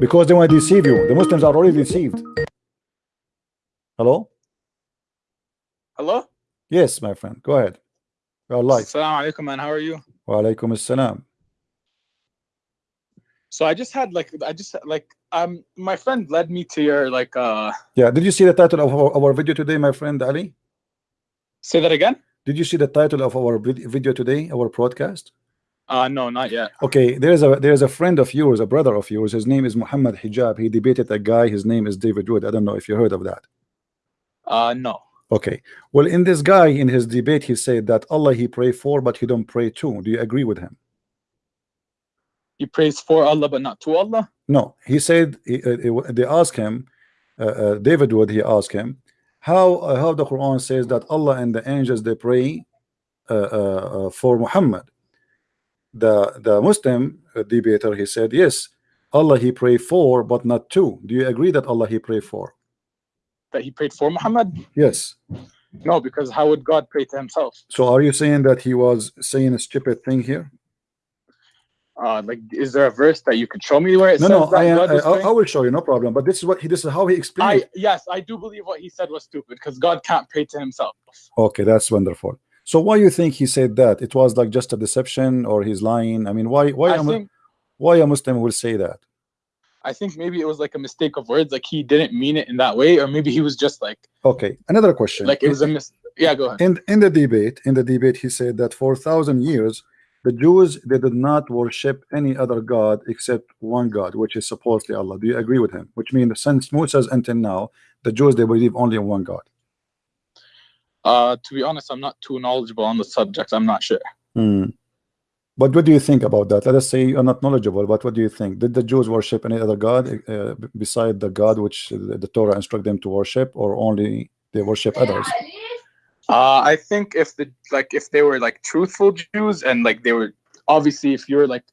Because they want to deceive you. The Muslims are already deceived. Hello? Hello? Yes, my friend. Go ahead. You're live. Assalamu alaikum, man. How are you? Wa alaikum assalam. So I just had like I just like um my friend led me to your like uh Yeah, did you see the title of our, our video today, my friend Ali? say that again? Did you see the title of our video today, our broadcast? Uh no, not yet. Okay, there's a there's a friend of yours, a brother of yours. His name is Muhammad Hijab. He debated a guy. His name is David Wood. I don't know if you heard of that. Uh no. Okay. Well, in this guy, in his debate, he said that Allah he pray for, but he don't pray to. Do you agree with him? He prays for Allah but not to Allah? No. He said he, uh, they asked him, uh, uh, David Wood. He asked him how uh, how the Quran says that Allah and the angels they pray uh, uh, uh, for Muhammad. The the Muslim uh, debater he said yes, Allah he pray for, but not to. Do you agree that Allah he pray for? That he prayed for Muhammad? Yes. No, because how would God pray to himself? So are you saying that he was saying a stupid thing here? Uh like is there a verse that you could show me where it No, says no, that I, God I, I. I will show you, no problem. But this is what he, this is how he explained. I yes, I do believe what he said was stupid because God can't pray to himself. Okay, that's wonderful. So why you think he said that? It was like just a deception, or he's lying? I mean, why, why, I a, think why a Muslim will say that? I think maybe it was like a mistake of words, like he didn't mean it in that way, or maybe he was just like Okay, another question. like it was a mis yeah, go ahead. in in the debate. In the debate, he said that for thousand years, the Jews they did not worship any other god except one God, which is supposedly Allah. Do you agree with him? Which means since Moses until now, the Jews they believe only in one God. Uh to be honest, I'm not too knowledgeable on the subject. I'm not sure. Hmm. But what do you think about that? Let us say you're not knowledgeable, but what do you think? Did the Jews worship any other God uh, beside the God which the the Torah instruct them to worship, or only they worship others? Uh, I think if the like if they were like truthful Jews and like they were obviously if you're like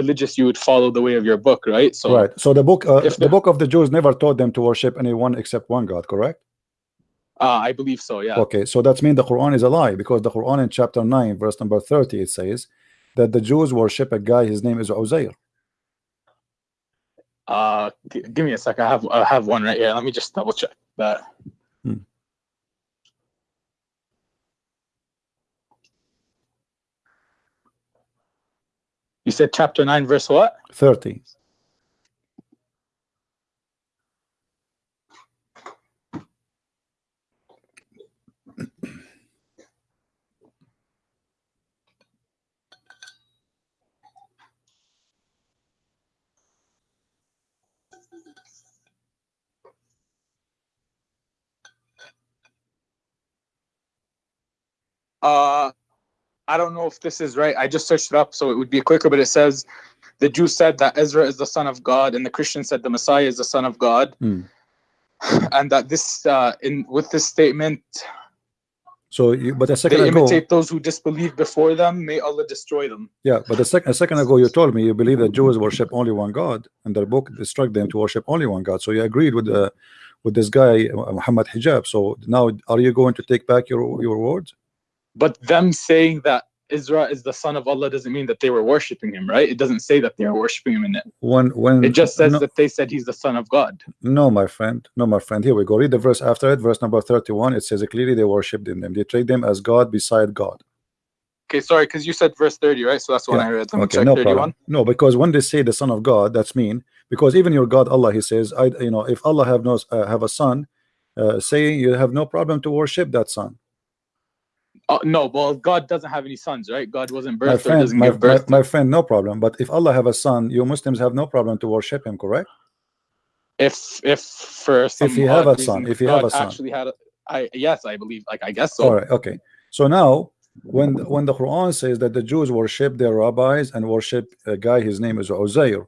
religious, you would follow the way of your book, right? So right. So the book, uh, if the the- book of the Jews never taught them to worship anyone except one God. Correct? Uh, I believe so. Yeah. Okay. So that means the Quran is a lie because the Quran in chapter nine, verse number thirty, it says that the Jews worship a guy. His name is Uzair. Uh, give me a sec. I have I have one right here. Let me just double check that. Hmm. You said chapter nine, verse what? Thirty. Uh, I don't know if this is right. I just searched it up, so it would be quicker. But it says the Jews said that Ezra is the son of God, and the Christians said the Messiah is the son of God, Hmm. and that this uh, in with this statement So, you, but a second they ago, imitate those who disbelieve before them. May Allah destroy them. Yeah, but a, sec a second ago you told me you believe that Jews worship only one God, and their book instruct them to worship only one God. So you agreed with the with this guy uh, Muhammad Hijab. So now are you going to take back your your words? But them saying that Ezra is the son of Allah doesn't mean that they were worshiping him, right? It doesn't say that they are worshiping him in it. When when It just says no, that they said he's the son of God. no, my friend, no, my friend. Here we go. Read the verse after it, verse number thirty-one. It says clearly they worshipped in them. They treat them as God beside God. Okay, sorry, because you said verse 30, right? So that's the one Yeah, I read. Let Okay, no 31. problem. No, because when they say the Son of God, that's mean because even your God Allah, He says, I, you know, if Allah have no uh, have a son, uh, saying you have no problem to worship that son. Uh, no, well, God doesn't have any sons, right? God wasn't my birthed or friend, doesn't my, give birth. to- my friend, no problem. But if Allah have a son, you Muslims have no problem to worship him, correct? if if first if he have a son, reason if he have a son. actually had a, I yes, I believe, like I guess so. All right, okay. So now, when when the Quran says that the Jews worship their rabbis and worship a guy, his name is Uzair,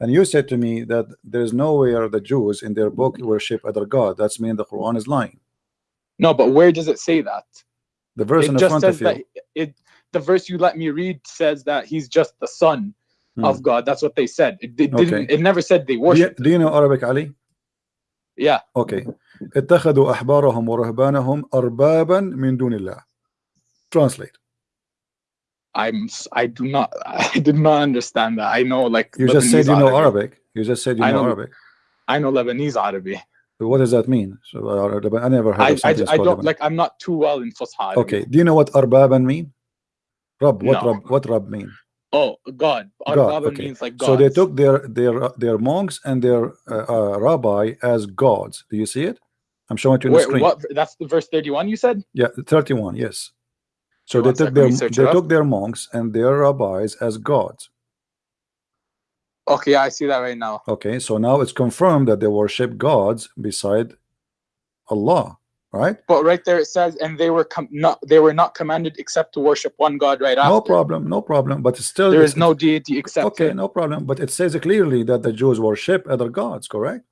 and you said to me that there's nowhere the Jews in their book worship other God. That's mean the Quran is lying. No, but where does it say that? The verse it in the just front says of you. that it the verse you let me read says that he's just the son Hmm. of God. That's what they said. It, it Okay. didn't. It never said they Do you, worship. do you know Arabic, Ali? Yeah. Okay. اتخذوا أحبارهم ورهبانهم أربابا من دون الله. Translate. I'm. s- I do not. I did not understand that. I know like You just said Lebanese you know Arabic. Arabic. You just said you I know, know- Arabic. I know Lebanese Arabic. What does that mean? So uh, I never heard I, I, I don't Lebanon. like. I'm not too well in Fusha. Okay. Do you know what arbaban mean? Rab. What No. rab? What rab mean? Oh, God. God, okay. means like So they took their their their monks and their uh, uh, rabbi as gods. Do you see it? I'm showing it to you on the screen. what? That's the verse 31 you said? Yeah, 31. Yes. So they took their they took their monks and their rabbis as gods. Okay, I see that right now. Okay, so now it's confirmed that they worship gods beside Allah, right? But right there it says, and they were com- not they were not commanded except to worship one God right after. No problem, no problem. But still there is no deity except okay, him. no problem. But it says clearly that the Jews worship other gods, correct?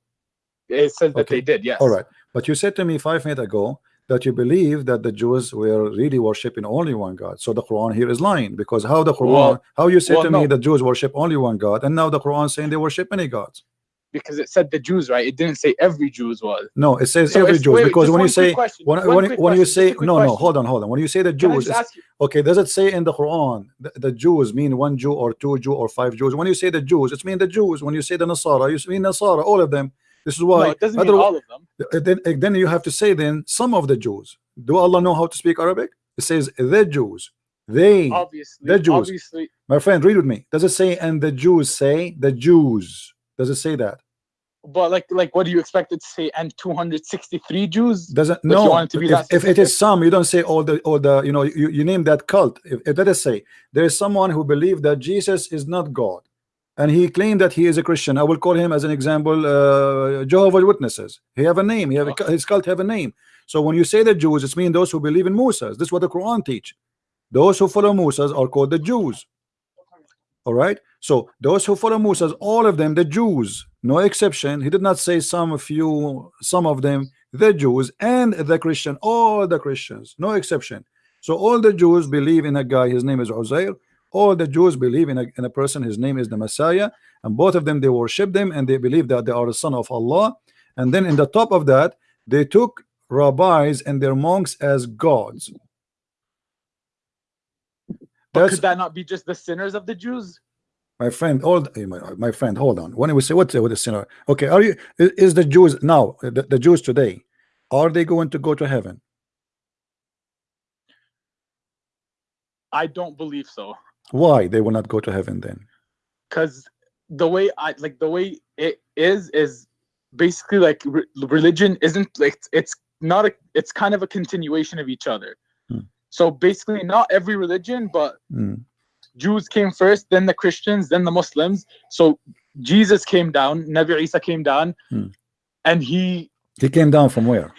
It says that they did, yes. All right. But you said to me five minutes ago that you believe that the Jews were really worshiping only one God. So the Quran here is lying because how the Quran, Well- how you say well, to me no. the Jews worship only one God, and now the Quran saying they worship many gods. Because it said the Jews, right? It didn't say every Jews was. No, it says So every Jews because when you say question, when, when, when you say a quick no no hold on hold on when you say the Jews just it's- ask you? okay does it say in the Quran the, the Jews mean one Jew or two Jew or five Jews when you say the Jews it's mean the Jews when you say the Nasara you mean Nasara all of them this is why No, it doesn't mean all of them. Then then you have to say then some of the Jews. Do Allah know how to speak Arabic? It says the Jews. They Obviously, the Jews. obviously, my friend read with me. Does it say and the Jews say the Jews? Does it say that? But like, like, what do you expect it to say? And 263 Jews? doesn't no. want it to be if, if it is some you don't say all the all the you know you, you name that cult. If, if let us say there is someone who believed that Jesus is not God and he claimed that he is a Christian. I will call him as an example uh, Jehovah's Witnesses. He have a name. He have a, his cult have a name. So when you say the Jews it's mean those who believe in Moses. This is what the Quran teach. Those who follow Moses are called the Jews. All right? So those who follow Moses all of them the Jews no exception. He did not say some few some of them the Jews and the Christian all the Christians no exception. So all the Jews believe in a guy. His name is Uzair all the Jews believe in a, in a person his name is the Messiah and both of them they worship them and they believe that they are the son of Allah. And then in the top of that they took rabbis and their monks as gods. But That's- could that not be just the sinners of the Jews? my friend hold my, my friend hold on. When we say what's what is sinner? Okay are you is, is the Jews now the, the Jews today are they going to go to heaven? I don't believe so. Why they will not go to heaven then because the way I like the way it is is basically like re- religion isn't like it's- not a it's kind of a continuation of each other. Hmm. So basically, not every religion, but Mm. Jews came first, then the Christians, then the Muslims. So Jesus came down, Nabi Isa came down, Hmm. and he he came down from where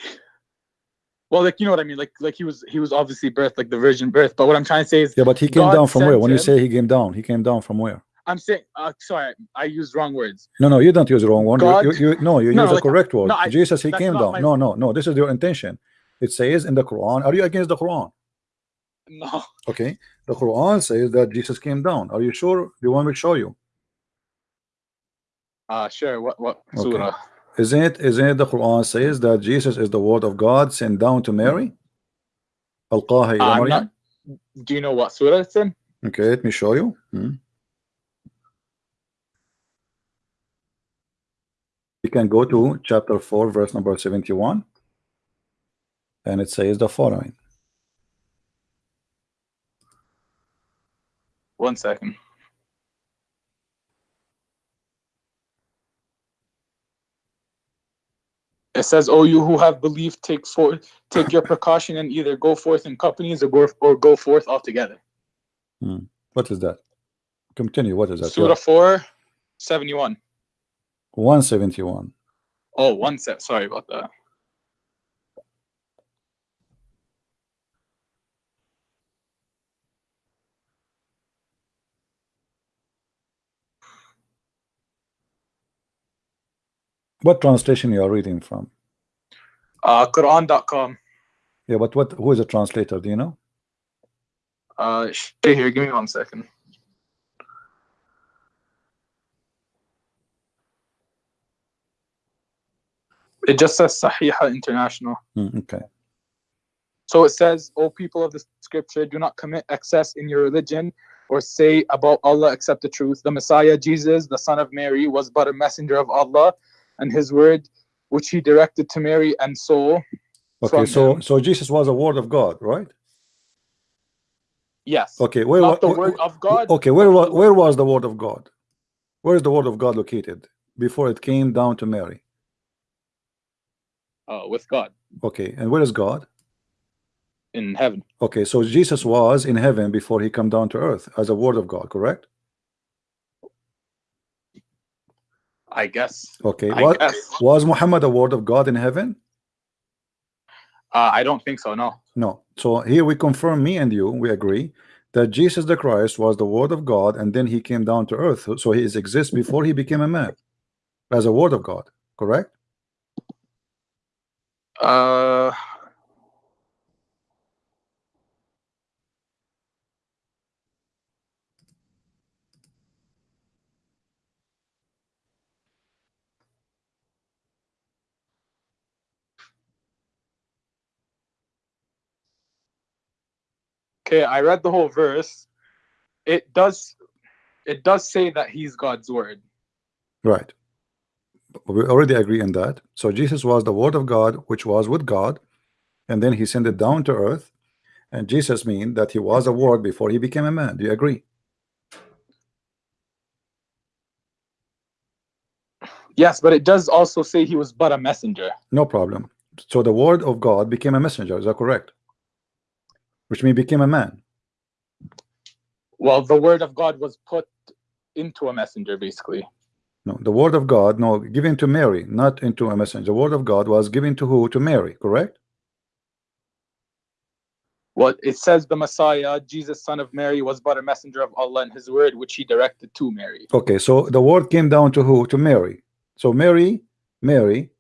well, like you know what I mean, like like he was he was obviously birthed like the virgin birth. But what I'm trying to say is, yeah but he came God down from where? When you say he came down he came down from where? I'm saying, uh, sorry, I used wrong words. no no you don't use the wrong one. You- God- you, you, no you No, use the correct word. no, I- Jesus he came down. my- no no no this is your intention. It says in the Quran are you against the Quran? No, okay. The Quran says that Jesus came down. Are you sure? Do you want me to show you? Uh, sure. What what Okay. Isn't it, isn't it the Quran says that Jesus is the word of God sent down to Mary? Alqaha Uh, I'm not- Do you know what surah it's in? Okay, let me show you. Hmm. You can go to chapter 4, verse number 71, and it says the following. One second. It says, "O you who have believed, take forth, take your precaution, and either go forth in companies or go or go forth altogether." Hmm. What is that? Continue. What is that? Surah four, seventy-one. 171. Oh, one sec. Sorry about that. What translation you are reading from? Uh, Quran.com. Yeah, but what? Who is the translator? Do you know? Uh, stay here. Give me one second. It just says Sahih International. Hmm, okay. So it says, O people of the scripture, do not commit excess in your religion or say about Allah except the truth. The Messiah, Jesus, the son of Mary, was but a messenger of Allah and his word, which he directed to Mary, and so. Okay, so him- so Jesus was a word of God, right? Yes. Okay, where Not the word of God. Okay, where was where was the word of God? Where is the word of God located before it came down to Mary? Uh, with God Okay, and where is God? in heaven. Okay, so Jesus was in heaven before he come down to earth as a word of God, correct? I guess. Okay, I what guess. was Muhammad a word of God in heaven? Uh, I don't think so. No. No. So here we confirm, me and you, we agree that Jesus the Christ was the word of God, and then he came down to earth. So he exists before he became a man as a word of God, correct? Uh. Okay, I read the whole verse. It does, it does say that he's God's word. Right. We already agree on that. So Jesus was the word of God, which was with God, and then he sent it down to earth. And Jesus mean that he was a word before he became a man. Do you agree? Yes, but it does also say he was but a messenger. No problem. So the word of God became a messenger. Is that correct? Which means became a man. Well, the word of God was put into a messenger, basically. No, the word of God, no, given to Mary, not into a messenger. The word of God was given to who? To Mary, correct? Well, it says the Messiah, Jesus, son of Mary, was but a messenger of Allah and his word, which he directed to Mary. Okay, so the word came down to who? To Mary. So Mary, Mary,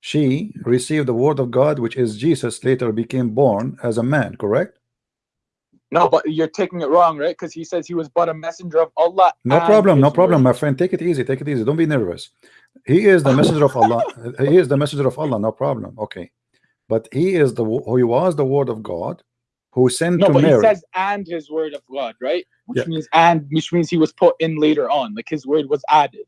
she received the word of God, which is Jesus later became born as a man, correct? No, but you're taking it wrong, right? Because he says he was but a messenger of Allah. No problem, no problem, word. my friend. Take it easy, take it easy. Don't be nervous. He is the messenger of Allah. He is the messenger of Allah, no problem. Okay. But he is the who he was the word of God who sent No, to but Mary. he says and his word of God, right? Which Yeah. means and, which means he was put in later on, like his word was added.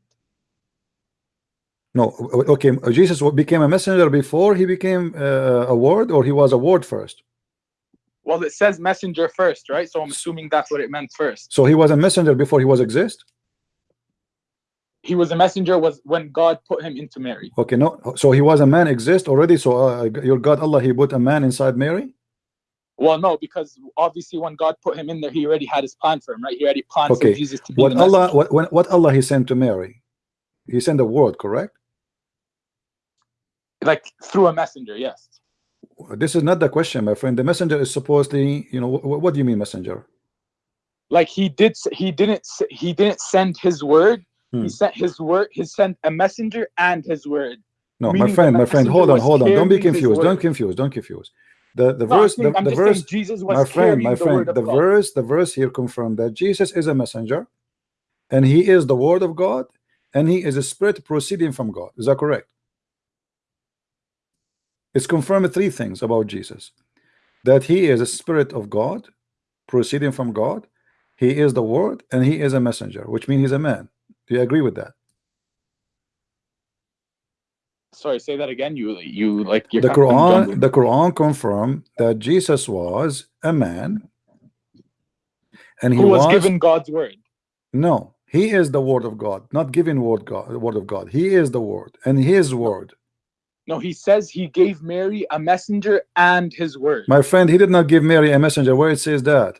No, okay. Jesus became a messenger before he became uh, a word, or he was a word first. Well, it says messenger first, right? So I'm assuming that's what it meant first. So he was a messenger before he was exist. He was a messenger was when God put him into Mary. Okay, no. So he was a man exist already. So uh, your God Allah, he put a man inside Mary. Well, no, because obviously when God put him in there, he already had his plan for him, right? He already planned Okay. for Jesus to be What Allah, what what Allah he sent to Mary, he sent a word, correct? Like through a messenger, yes. This is not the question, my friend. The messenger is supposedly, you know, wh- what do you mean messenger? Like he did, he didn't, he didn't send his word. Hmm. He sent his word. He sent a messenger and his word. No, my friend, my friend, hold on, hold on. Don't be confused. Don't confuse. Don't confuse. The the No, verse, saying- the, I'm the verse, Jesus was my friend, my friend, of the verse, the verse here confirmed that Jesus is a messenger, and he is the word of God, and he is a spirit proceeding from God. Is that correct? It's confirmed three things about Jesus: that he is a spirit of God, proceeding from God, he is the word, and he is a messenger, which means he's a man. Do you agree with that? Sorry, say that again. You, you like the Quran the Quran confirmed that Jesus was a man and he was, was, given God's word. no he is the word of God not given word God word of God he is the word and his word No, he says he gave Mary a messenger and his word. my friend he did not give Mary a messenger where it says that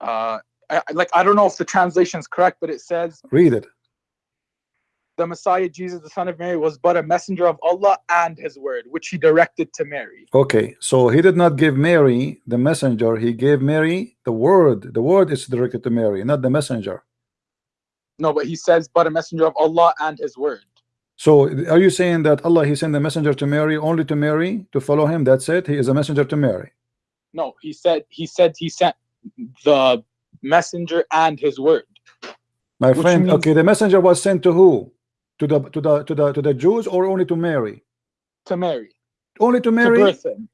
uh, I, like I don't know if the translation is correct, but it says read it the Messiah, Jesus, the Son of Mary, was but a messenger of Allah and His word, which He directed to Mary. okay so he did not give Mary the messenger he gave Mary the word the word is directed to Mary not the messenger No, but He says, but a messenger of Allah and His word. So are you saying that Allah he sent the messenger to Mary only to Mary to follow him that's it he is a messenger to Mary No, He said He said He sent the messenger and His word My friend, okay, the messenger was sent to who? To the to the to the to the Jews or only to Mary? to Mary Only to to Mary. birth Him.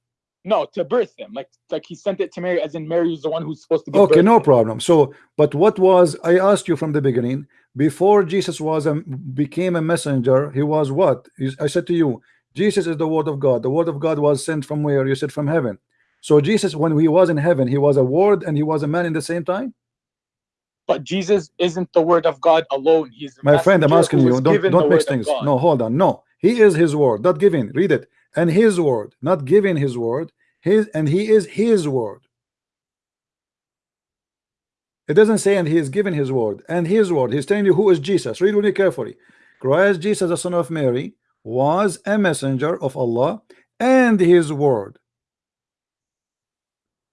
No, to birth him. Like like he sent it to Mary, as in Mary was the one who's supposed to be. Okay, no problem. So, but what was I asked you from the beginning? Before Jesus was a became a messenger, he was what? I said to you, Jesus is the word of God. The word of God was sent from where? You said from heaven. So Jesus, when he was in heaven, he was a word and he was a man in the same time. But Jesus isn't the word of God alone. He's my friend. I'm asking you. Don't don't mix things. No, hold on. No, he is his word, not giving. Read it. And his word, not giving his word his and he is his word. It doesn't say and he is giving his word and his word. He's telling you who is Jesus. Read really carefully. Christ Jesus the son of Mary was a messenger of Allah and his word.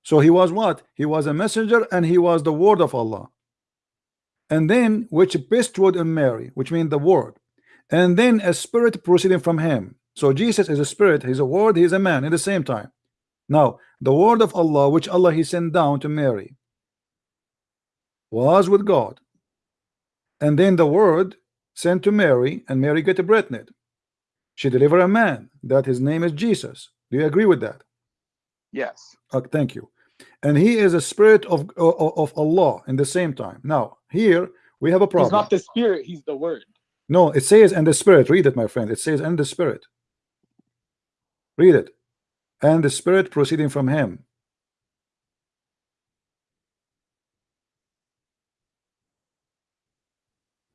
So he was what? He was a messenger and he was the word of Allah. And then which bestowed in Mary which means the word. And then a spirit proceeding from him so Jesus is a spirit he's a word he's a man at the same time now, the word of Allah, which Allah He sent down to Mary, was with God. And then the word sent to Mary, and Mary get a pregnant. She delivered a man that his name is Jesus. Do you agree with that? Yes. Okay, thank you. And he is a spirit of, of, of Allah in the same time. Now, here we have a problem. He's not the spirit, he's the word. No, it says and the spirit. Read it, my friend. It says and the spirit. Read it and the spirit proceeding from him.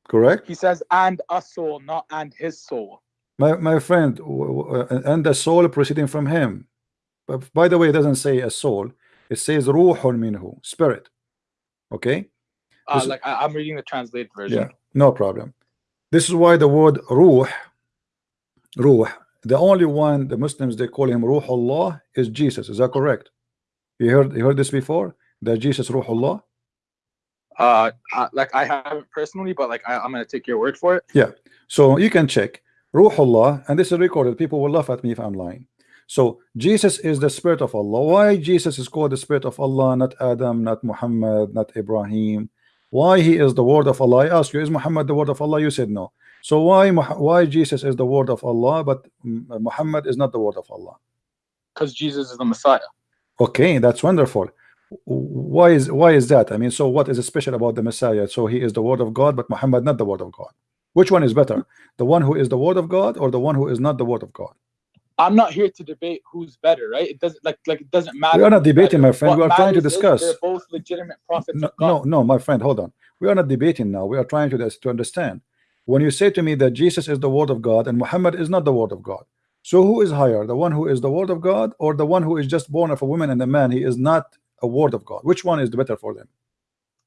Correct? He says, and a soul, not and his soul. My, my friend, and the soul proceeding from him. But by the way, it doesn't say a soul. It says ruhun minhu, spirit. Okay? Uh, like I, am reading the translated version. Yeah, no problem. This is why the word ruh, ruh the only one the Muslims they call him Ruhullah is Jesus. Is that correct? You heard you heard this before? That Jesus Ruhullah? Uh, uh like I haven't personally, but like I, am gonna take your word for it. Yeah. So you can check Ruhullah, and this is recorded. People will laugh at me if I'm lying. So Jesus is the spirit of Allah. Why Jesus is called the spirit of Allah, not Adam, not Muhammad, not Ibrahim? Why he is the word of Allah? I ask you, is Muhammad the word of Allah? You said no. So why why Jesus is the word of Allah, but Muhammad is not the word of Allah? Because Jesus is the Messiah. Okay, that's wonderful. Why is why is that? I mean, so what is special about the Messiah? So he is the word of God, but Muhammad not the word of God. Which one is better? The one who is the word of God or the one who is not the word of God? I'm not here to debate who's better, right? It doesn't like like it doesn't matter. We are not debating, my friend. What we are trying to discuss. They're both legitimate prophets. No, no, no, my friend, hold on. We are not debating now. We are trying to to understand when you say to me that Jesus is the word of God and Muhammad is not the word of God so who is higher the one who is the word of God or the one who is just born of a woman and a man? He is not a word of God. Which one is the better for them?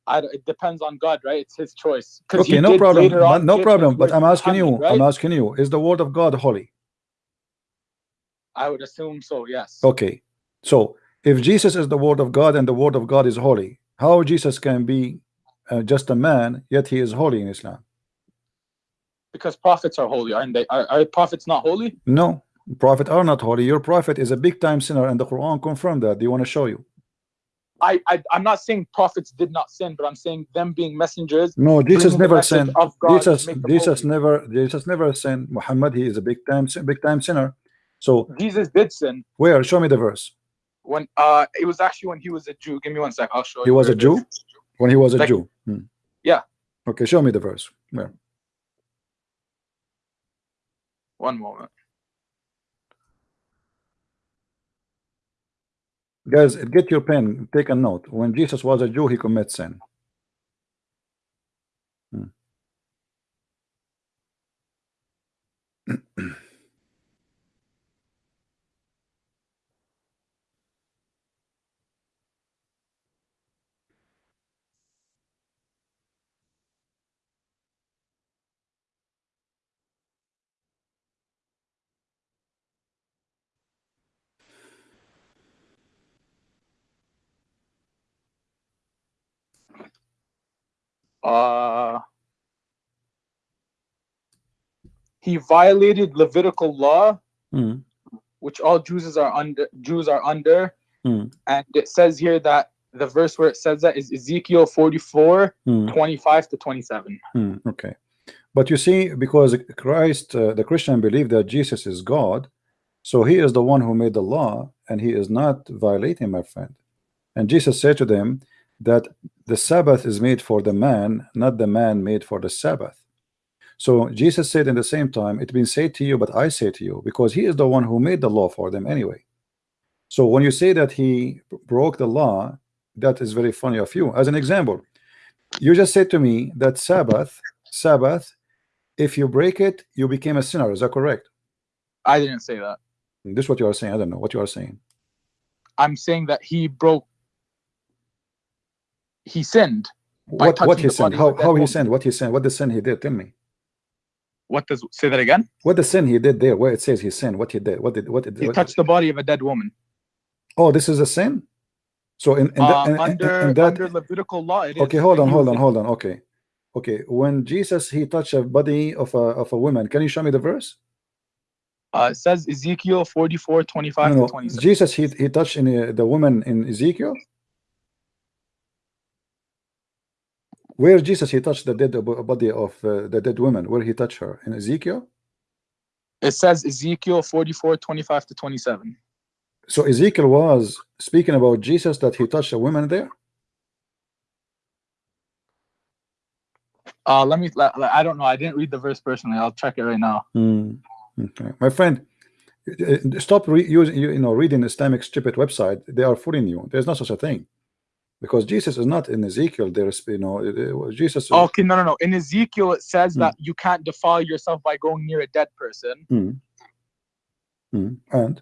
I, it depends on God right? It's his choice. Okay no problem. no problem but I'm asking you right? I'm asking you is the word of God holy? I would assume so yes. Okay so if Jesus is the word of God and the word of God is holy how Jesus can be uh, just a man yet he is holy in Islam because prophets are holy, aren't they? Are, are prophets not holy? No, prophets are not holy. Your prophet is a big time sinner, and the Quran confirmed that. Do you want to show you? I, I am not saying prophets did not sin, but I'm saying them being messengers. No, Jesus never sinned. Jesus Jesus never Jesus never sinned. Muhammad he is a big time big time sinner. So Jesus did sin. Where? Show me the verse. When uh it was actually when he was a Jew. Give me one sec. I'll show he you. He was a Jew. When he was a like, Jew. Hmm. Yeah. Okay, show me the verse. Where? One moment. Guys, get your pen, take a note. When Jesus was a Jew, he commits sin. Hmm. uh, he violated Levitical law, mm. which all Jews are under. Jews are under, mm. and it says here that the verse where it says that is Ezekiel 44, mm. 25 to 27. Hmm, okay, but you see, because Christ, uh, the Christian believe that Jesus is God, So he is the one who made the law, and he is not violating, my friend. And Jesus said to them that the Sabbath is made for the man, not the man made for the Sabbath. So Jesus said in the same time, it's been said to you, but I say to you, because he is the one who made the law for them anyway. So when you say that he broke the law, that is very funny of you. As an example, you just said to me that Sabbath, Sabbath, if you break it, you became a sinner. Is that correct? I didn't say that. This is what you are saying. I don't know what you are saying. I'm saying that he broke. He sinned. What what he the sinned? How how he sinned? What he sinned? What the sin he did? Tell me. What does say that again? What the sin he did there? Where it says he sinned? What he did? What did? What did? He what- touched the body of a dead woman. Oh, this is a sin. So in, in, Uh, that, in- in- under in that under Levitical law, it is. okay, hold on, hold on, hold on. Okay, okay. When Jesus he touched a body of a of a woman, can you show me the verse? Uh, it says Ezekiel 44, 25 No, no. Jesus he he touched in uh, the woman in Ezekiel. Where Jesus he touched the dead body of uh, the dead woman? Where he touched her in Ezekiel? It says Ezekiel 44, 25 to 27. So Ezekiel was speaking about Jesus that he touched a woman there. Uh, let me. I don't know. I didn't read the verse personally. I'll check it right now. Hmm. Okay, my friend, uh, stop re using you, you know reading Islamic stupid website. They are fooling you. There's no such a thing, because Jesus is not in Ezekiel. There's you know Jesus. Okay, no, no, no. In Ezekiel, it says Hmm. that you can't defile yourself by going near a dead person. Hmm. Hmm. And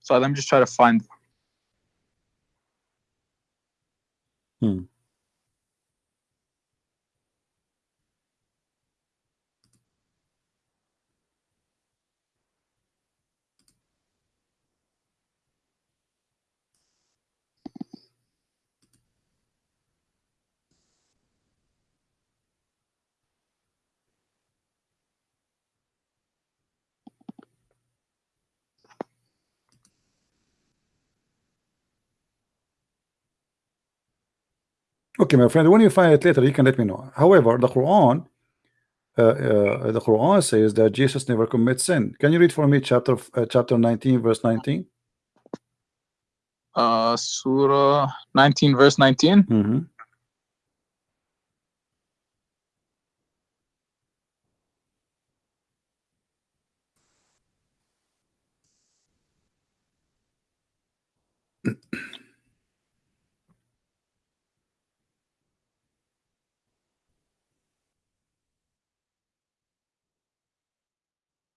So let me just try to find. Hmm. Okay, my friend, when you find it later, you can let me know. However, the Quran, uh, uh, the Quran says that Jesus never commits sin. Can you read for me chapter uh, chapter 19, verse 19? Uh, Surah 19, verse 19. Mm-hmm.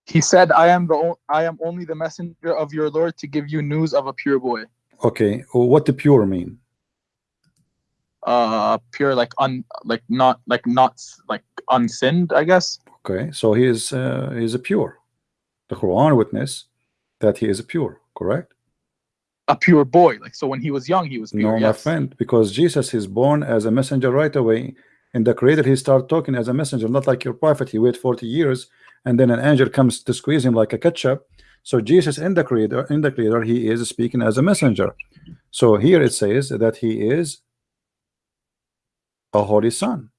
He said, "I am the o- I am only the messenger of your Lord to give you news of a pure boy, Okay, what the pure mean? uh, pure like un like not like not like unsinned, I guess." Okay, so he is uh, he is a pure. The Quran witness that he is a pure, correct? A pure boy, like so when he was young, he was pure. no, my yes. friend, because Jesus is born as a messenger right away. In the Creator, he start talking as a messenger, not like your prophet. He wait 40 years, and then an angel comes to squeeze him like a ketchup. So Jesus in the Creator, in the Creator, he is speaking as a messenger. So here it says that he is a holy son.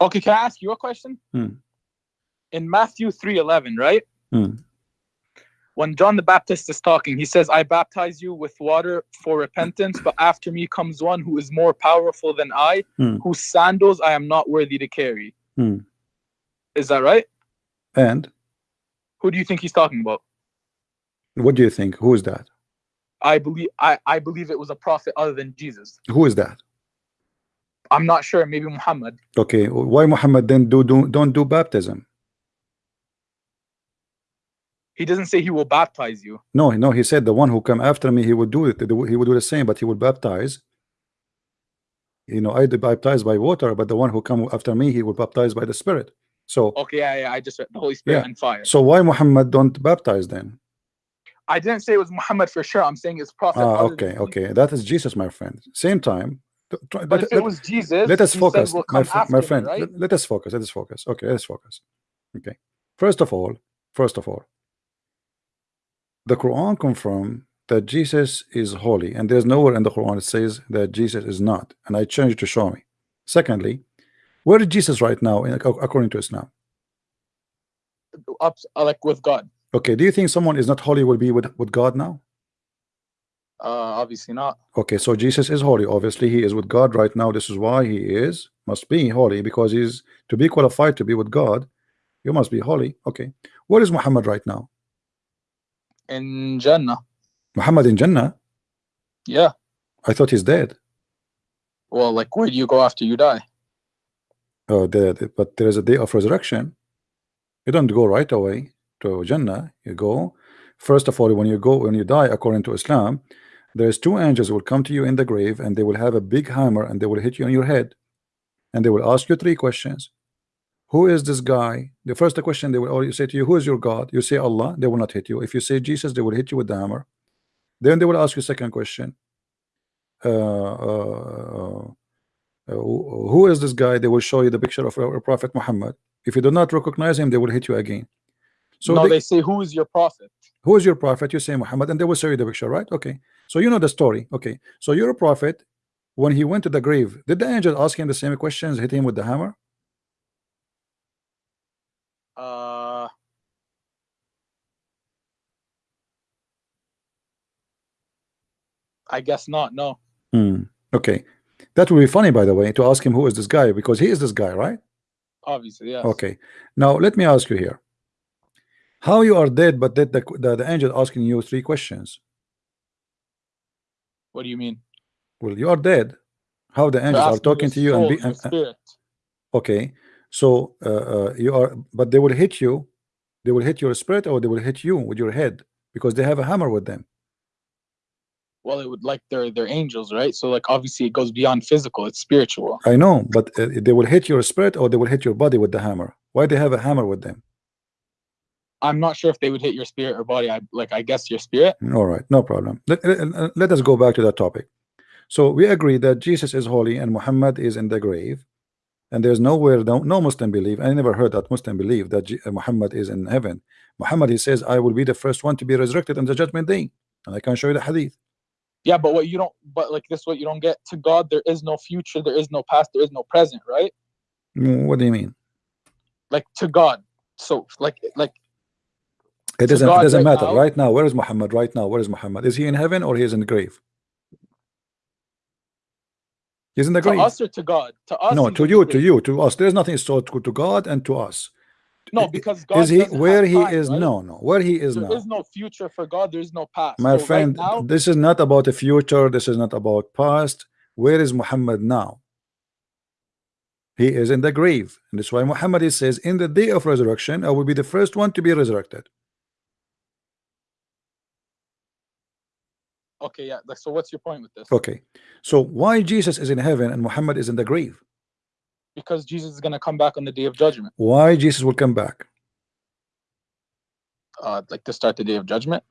Okay, can I ask you a question? Hmm. In Matthew three eleven, right? Hmm. When John the Baptist is talking, he says, "I baptize you with water for repentance, but after me comes one who is more powerful than I, Hmm. whose sandals I am not worthy to carry." Is that right? And Who do you think he's talking about? what do you think? Who is that? I believe I, I believe it was a prophet other than Jesus. Who is that? I'm not sure. Maybe Muhammad. Okay, why Muhammad then do, do don't do baptism? He doesn't say he will baptize you. No, no, he said the one who come after me, he would do it. He would do the same, but he would baptize. You know, I baptize by water, but the one who come after me, he will baptize by the Spirit. So, Okay, yeah, yeah. I just read the Holy Spirit Yeah. and fire. so why Muhammad don't baptize then? I didn't say it was Muhammad for sure. I'm saying it's prophet. Ah, okay, okay, that is Jesus, my friend. Same time, But let, it let- was Jesus, let us focus, will my, my friend. right? Let, let us focus. Let us focus. Okay, let's focus. Okay, first of all, first of all, the Quran confirm that Jesus is holy, and there's nowhere in the Quran it says that Jesus is not. And I changed to show me. Secondly, where is Jesus right now, in, according to Islam? up uh, like with God. Okay, do you think someone is not holy will be with, with God now? Uh, obviously not. Okay, so Jesus is holy. Obviously, he is with God right now. This is why he is must be holy because he's to be qualified to be with God. You must be holy. Okay, where is Muhammad right now? In Jannah. Muhammad in Jannah. Yeah. I thought he's dead. Well, like where do you go after you die? The- but there is a day of resurrection. You don't go right away to Jannah. You go first of all when you go when you die according to Islam. There's two angels will come to you in the grave and they will have a big hammer and they will hit you on your head and they will ask you three questions. Who is this guy? The first question they will always say to you, Who is your God? You say Allah, they will not hit you. If you say Jesus, they will hit you with the hammer. Then they will ask you second question. Uh, uh, uh, who who is this guy? They will show you the picture of our Prophet Muhammad. If you do not recognize him, they will hit you again. So no, they- they say who is your prophet? who is your prophet? You say Muhammad, and they will show you the picture, right? Okay. So you know the story. Okay. So you're a prophet. When he went to the grave, did the angel ask him the same questions, hit him with the hammer? Uh I guess not, no. Hmm. Okay. That would be funny, by the way, to ask him who is this guy because he is this guy, right? Obviously, yes. Okay. Now let me ask you here. How you are dead, but that the, the the angel asking you three questions? What do you mean? Well, you are dead. How the angels are talking to you and be and, spirit. Okay, so uh, uh, you are, but they will hit you. They will hit your spirit, or they will hit you with your head because they have a hammer with them. Well, it would like they're they're angels, right? So like obviously it goes beyond physical, it's spiritual. I know, but uh, they will hit your spirit, or they will hit your body with the hammer. Why they have a hammer with them? I'm not sure if they would hit your spirit or body. I like I guess your spirit. All right, no problem. Let, let, let us go back to that topic. So we agree that Jesus is holy and Muhammad is in the grave, and there's nowhere no, no Muslim believe. I never heard that Muslim believe that J- Muhammad is in heaven. Muhammad he says, "I will be the first one to be resurrected on the judgment day," and I can show you the hadith. Yeah, but what you don't but like this what you don't get to God there is no future, there is no past, there is no present, right? Mm, What do you mean? Like to God. So like like It doesn't. It doesn't right matter. now- Right now, where is Muhammad? Right now, where is Muhammad? Is he in heaven or he is in the grave? He's in the grave to us or to God? To us. no, to you, to you, to us. There's nothing so to, to God and to us. No, because God is he where he time, is? right? No, no. Where he is There now, is no future for God, there is no past. my so friend. right now, this is not about the future. This is not about past. Where is Muhammad now? He is in the grave, and that's why Muhammad says, "In the day of resurrection, I will be the first one to be resurrected." okay, yeah. So what's your point with this? Okay, so why Jesus is in heaven and Muhammad is in the grave? Because Jesus is gonna come back on the day of judgment. Why Jesus will come back? Uh like to start the day of judgment.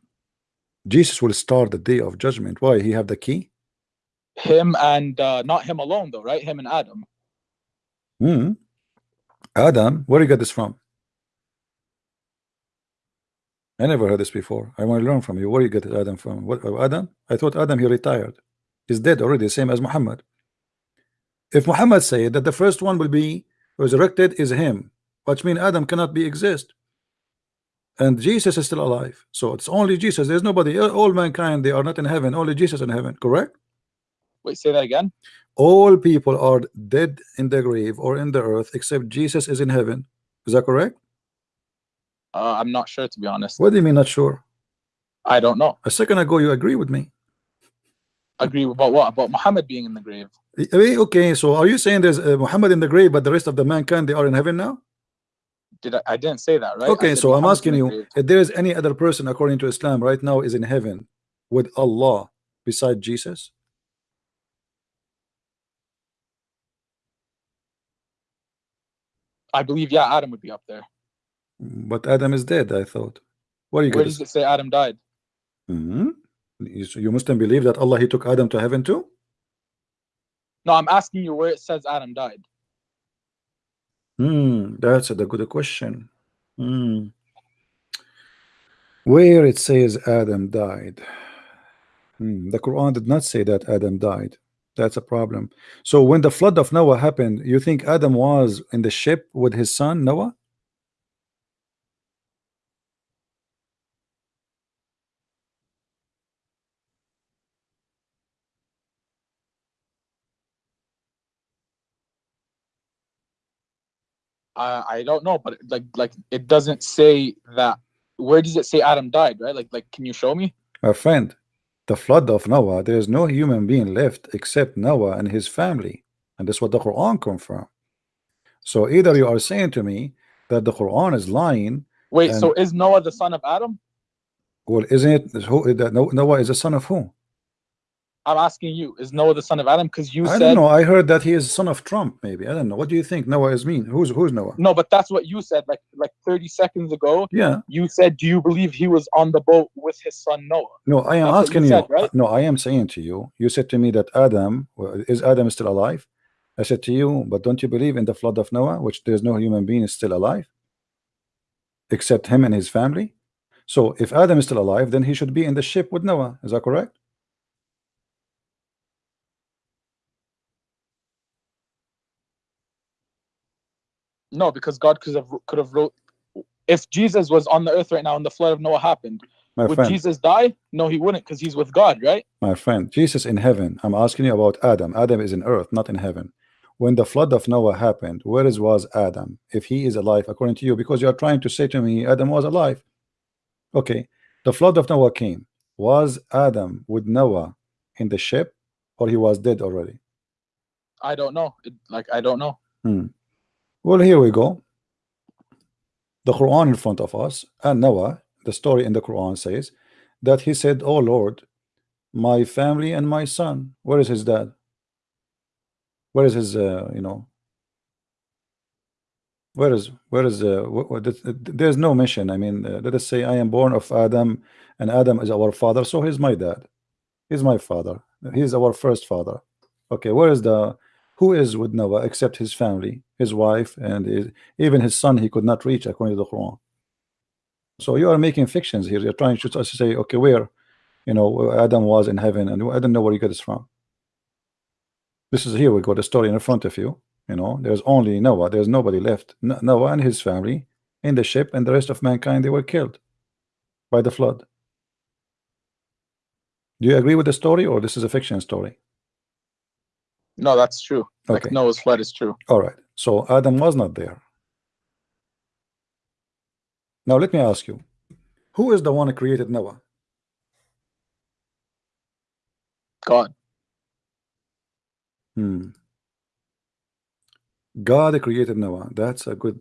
Jesus will start the day of judgment. Why? He have the key. Him and uh not him alone though, right? Him and Adam. Hmm. Adam, where you got this from? I never heard this before. I want to learn from you. Where you get Adam from? What Adam? I thought Adam he retired. He's dead already, same as Muhammad. If Muhammad said that the first one will be resurrected is him, which means Adam cannot be exist. And Jesus is still alive. So it's only Jesus. There's nobody. All mankind, they are not in heaven. Only Jesus in heaven. Correct? Wait, say that again. all people are dead in the grave or in the earth except Jesus is in heaven. Is that correct? Uh, I'm not sure to be honest. What do you mean not sure? I don't know. A second ago you agree with me. Agree about what? About Muhammad being in the grave. Eh, eh, Okay, so are you saying there's uh, Muhammad in the grave but the rest of the mankind they are in heaven now? Did I, I didn't say that, right? Okay, so I'm asking you grave. if there is any other person according to Islam right now is in heaven with Allah beside Jesus? I believe, yeah, Adam would be up there. But Adam is dead, I thought. Where you Where does this? it say Adam died? Mhm. You, so you Muslim believe that Allah he took Adam to heaven too? No, I'm asking you where it says Adam died. Hmm, that's a good question. Hmm. Where it says Adam died. Hmm, The Quran did not say that Adam died. That's a problem. So when the flood of Noah happened, you think Adam was in the ship with his son Noah? I I don't know, but like like it doesn't say that. Where does it say Adam died? Right? Like like can you show me? My friend, the flood of Noah, there is no human being left except Noah and his family. And that's what the Quran confirm. So either you are saying to me that the Quran is lying. Wait, so is Noah the son of Adam? Well, isn't it who that Noah is the son of who? I'm asking you, is Noah the son of Adam? Because you I said I don't know. I heard that he is son of Trump, maybe. I don't know. What do you think Noah is mean? Who's who's Noah? no, but that's what you said like like 30 seconds ago. Yeah. You said, do you believe he was on the boat with his son Noah? No, I am That's asking you. said, right? No, I am saying to you. You said to me that Adam is Adam still alive? I said to you, but don't you believe in the flood of Noah, which there's no human being is still alive, except him and his family? So if Adam is still alive, then he should be in the ship with Noah. Is that correct? No, because God could have could have wrote if Jesus was on the earth right now and the flood of Noah happened, My would friend, Jesus die? No, he wouldn't, because he's with God, right? my friend, Jesus in heaven. I'm asking you about Adam. Adam is in earth, not in heaven. When the flood of Noah happened, where is was Adam? If he is alive, according to you, because you are trying to say to me Adam was alive. Okay, the flood of Noah came. Was Adam with Noah in the ship, or he was dead already? I don't know. Like I don't know. Hmm. Well, here we go. The Quran in front of us, and Noah, the story in the Quran says that he said, Oh Lord, my family and my son. Where is his dad? Where is his, uh, you know, where is, where is, uh, there's no mission. I mean, uh, let us say I am born of Adam, and Adam is our father, so he's my dad. He's my father. He's our first father. Okay, where is the, who is with Noah except his family, his wife, and his, even his son he could not reach according to the Quran. So you are making fictions here. You're trying to say, okay, where, you know, Adam was in heaven, and I don't know where you get this from. This is here we got the story in front of you. You know, there's only Noah. There's nobody left. Noah and his family in the ship, and the rest of mankind they were killed by the flood. Do you agree with the story, or this is a fiction story? No, that's true. Like Okay. Noah's flood is true. All right. So Adam was not there. Now let me ask you, who is the one who created Noah? God. Hmm. God created Noah. That's a good.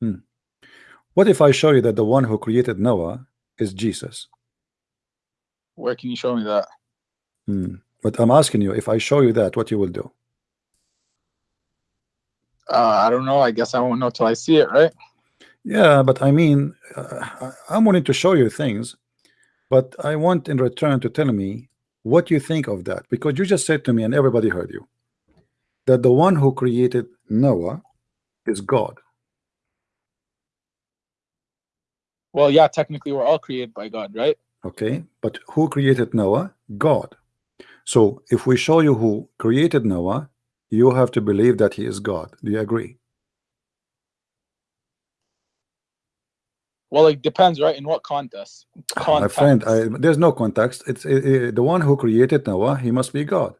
Hmm. What if I show you that the one who created Noah is Jesus? Where can you show me that? Hmm. But I'm asking you, if I show you that, what you will do? Uh, I don't know. I guess I won't know till I see it, right? Yeah, but I mean, uh, I'm willing to show you things, but I want in return to tell me what you think of that because you just said to me, and everybody heard you, that the one who created Noah is God. Well, yeah, technically we're all created by God, right? Okay, but who created Noah? God. So if we show you who created Noah, you have to believe that he is God. Do you agree? Well, it depends, right? In what context? My friend, I, there's no context. It's uh, uh, the one who created Noah. He must be God.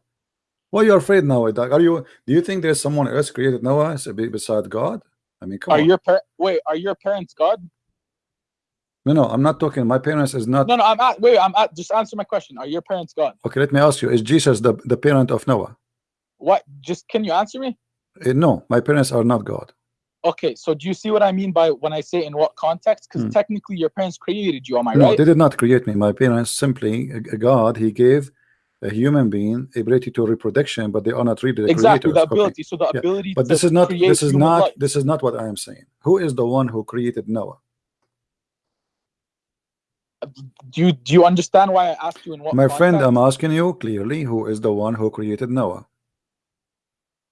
Why are you afraid now? Are you? Do you think there's someone else created Noah beside God? I mean, come Are on. your wait? Are your parents God? No, no, I'm not talking. My parents is not. No, no. I'm at. Wait, I'm at. Just answer my question. Are your parents God? Okay, let me ask you: Is Jesus the the parent of Noah? What? Just can you answer me? Uh, no, my parents are not God. Okay, so do you see what I mean by when I say in what context? Because Hmm. technically your parents created you. Am I No, right? they did not create me. My parents simply uh, God. He gave a human being ability to reproduction, but they are not really the exactly creators. the Okay. ability. So the Yeah, ability. But this is not. This is not. life. This is not what I am saying. Who is the one who created Noah? Do you do you understand why I asked you in what? My friend. I'm asking you clearly who is the one who created Noah?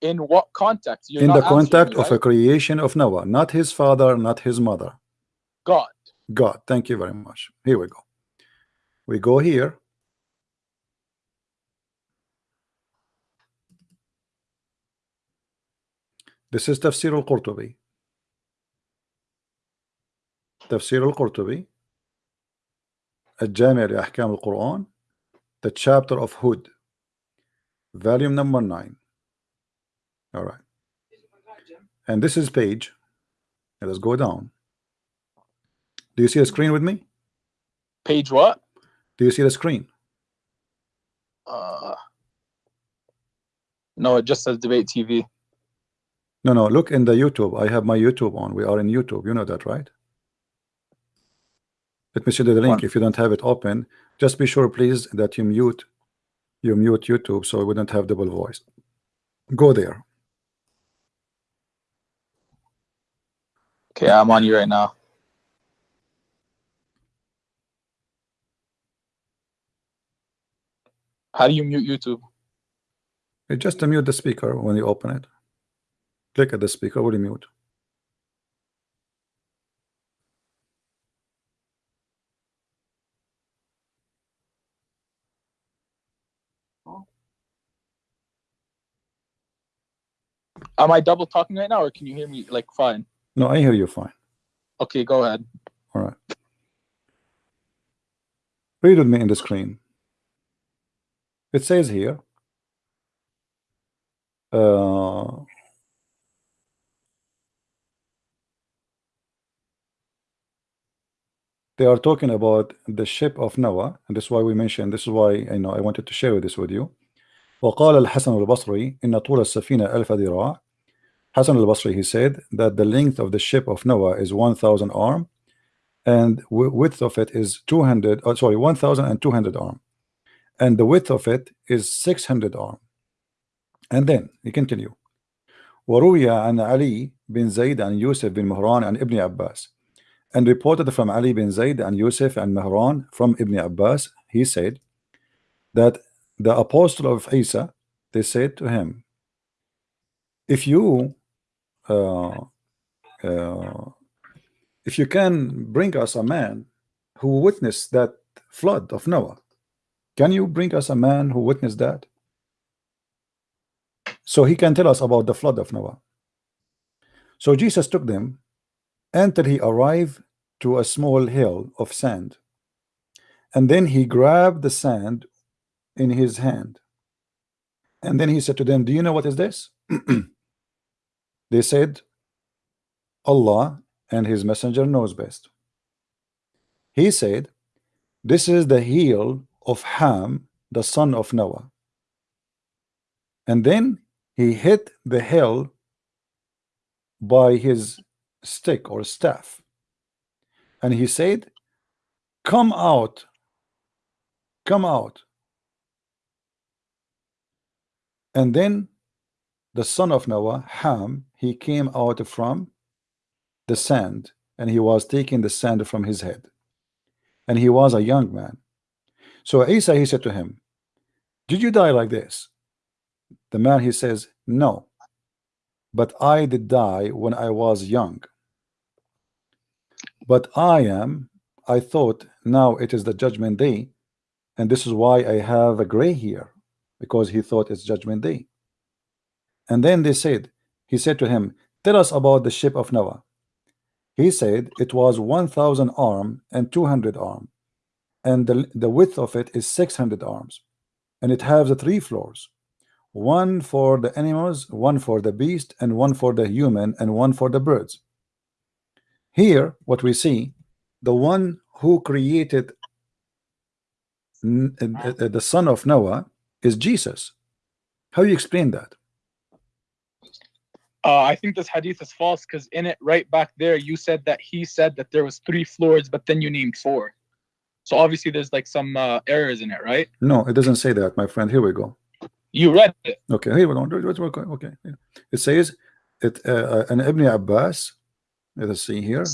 in what context? You're In not the answering context me, of a right? creation of Noah, not his father, not his mother. God. God, thank you very much. Here we go. We go here. This is Tafsir al-Qurtubi. Tafsir al-Qurtubi. الجامع لأحكام القرآن. The chapter of Hud. Volume number 9. all right. and this is page. Let us go down. Do you see a screen with me? Page what? do you see the screen? Uh, no, it just says debate TV. no no look in the YouTube. I have my YouTube on. We are in YouTube. You know that right? Let me show you the link One. if you don't have it open. Just be sure please that you mute you mute YouTube so we don't have double voice. Go there Okay, I'm on you right now. How do you mute YouTube? You just mute the speaker when you open it click at the speaker will you mute Am I double talking right now, or can you hear me like fine? no I hear you fine Okay, go ahead. all right read with me in the screen it says here uh, they are talking about the ship of Noah and this is why we mentioned this is why I know I wanted to share this with you وقال الحسن البصري إن طول السفينة ألف ذراع Hassan al-Basri, he said that the length of the ship of Noah is 1,000 arm and width of it is 200, oh, uh, sorry, 1,200 arm. And the width of it is 600 arm. And then he continue. Waruiah and Ali bin Zayd and Yusuf bin Mihran and Ibn Abbas, and reported from Ali bin Zayd and Yusuf and Muhran from Ibn Abbas he said that the apostle of Isa they said to him if you uh, uh, if you can bring us a man who witnessed that flood of Noah can you bring us a man who witnessed that? So he can tell us about the flood of Noah. So Jesus took them until he arrived to a small hill of sand and then he grabbed the sand in his hand. And then he said to them do you know what is this they said Allah and his messenger knows best. He said this is the heel of Ham the son of Noah. And then he hit the hill by his stick or staff. And he said come out come out. And then the son of Noah Ham he came out from the sand and he was taking the sand from his head. And he was a young man. So Isa he said to him did you die like this? The man he says no but I did die when I was young. But I am I thought now it is the judgment day and this is why I have a gray hair because he thought it's judgment day and then they said he said to him tell us about the ship of Noah. He said it was 1000 arm and 200 arm and the, the width of it is 600 arms and it has three floors one for the animals one for the beast and one for the human and one for the birds. Here what we see the one who created uh, the son of Noah is Jesus. How you explain that Uh, I think this hadith is false because in it, right back there, you said that he said that there was three floors, but then you named four. So obviously, there's like some uh, errors in it, right? no it doesn't say that my friend here we go You read it. Okay, here we go. Let's work on- Okay, it says it. Uh, an Ibn Abbas. Let us see here.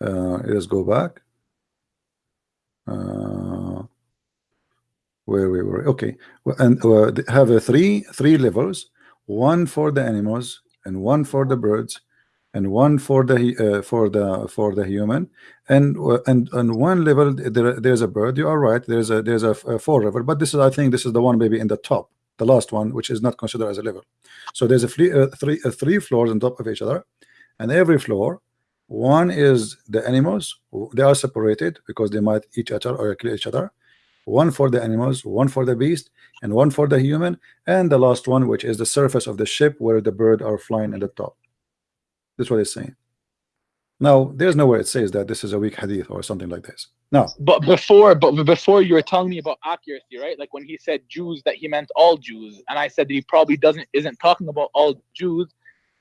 Uh, let us go back. Uh, where we were. Okay, and uh, they have a three three levels. One for the animals, and one for the birds, and one for the uh, for the for the human, and uh, and on one level there, there's a bird. You are right. There's a there's a, a four level, but this is I think this is the one maybe in the top, the last one, which is not considered as a level. So there's a three uh, three uh, three floors on top of each other, and every floor, one is the animals. They are separated because they might eat each other or kill each other, one for the animals, one for the beast, and one for the human, and the last one, which is the surface of the ship where the bird are flying at the top. That's what it's saying. Now, there's nowhere it says that this is a weak hadith or something like this. No. But before, but before you were telling me about accuracy, right? Like when he said Jews, that he meant all Jews, and I said that he probably doesn't isn't talking about all Jews,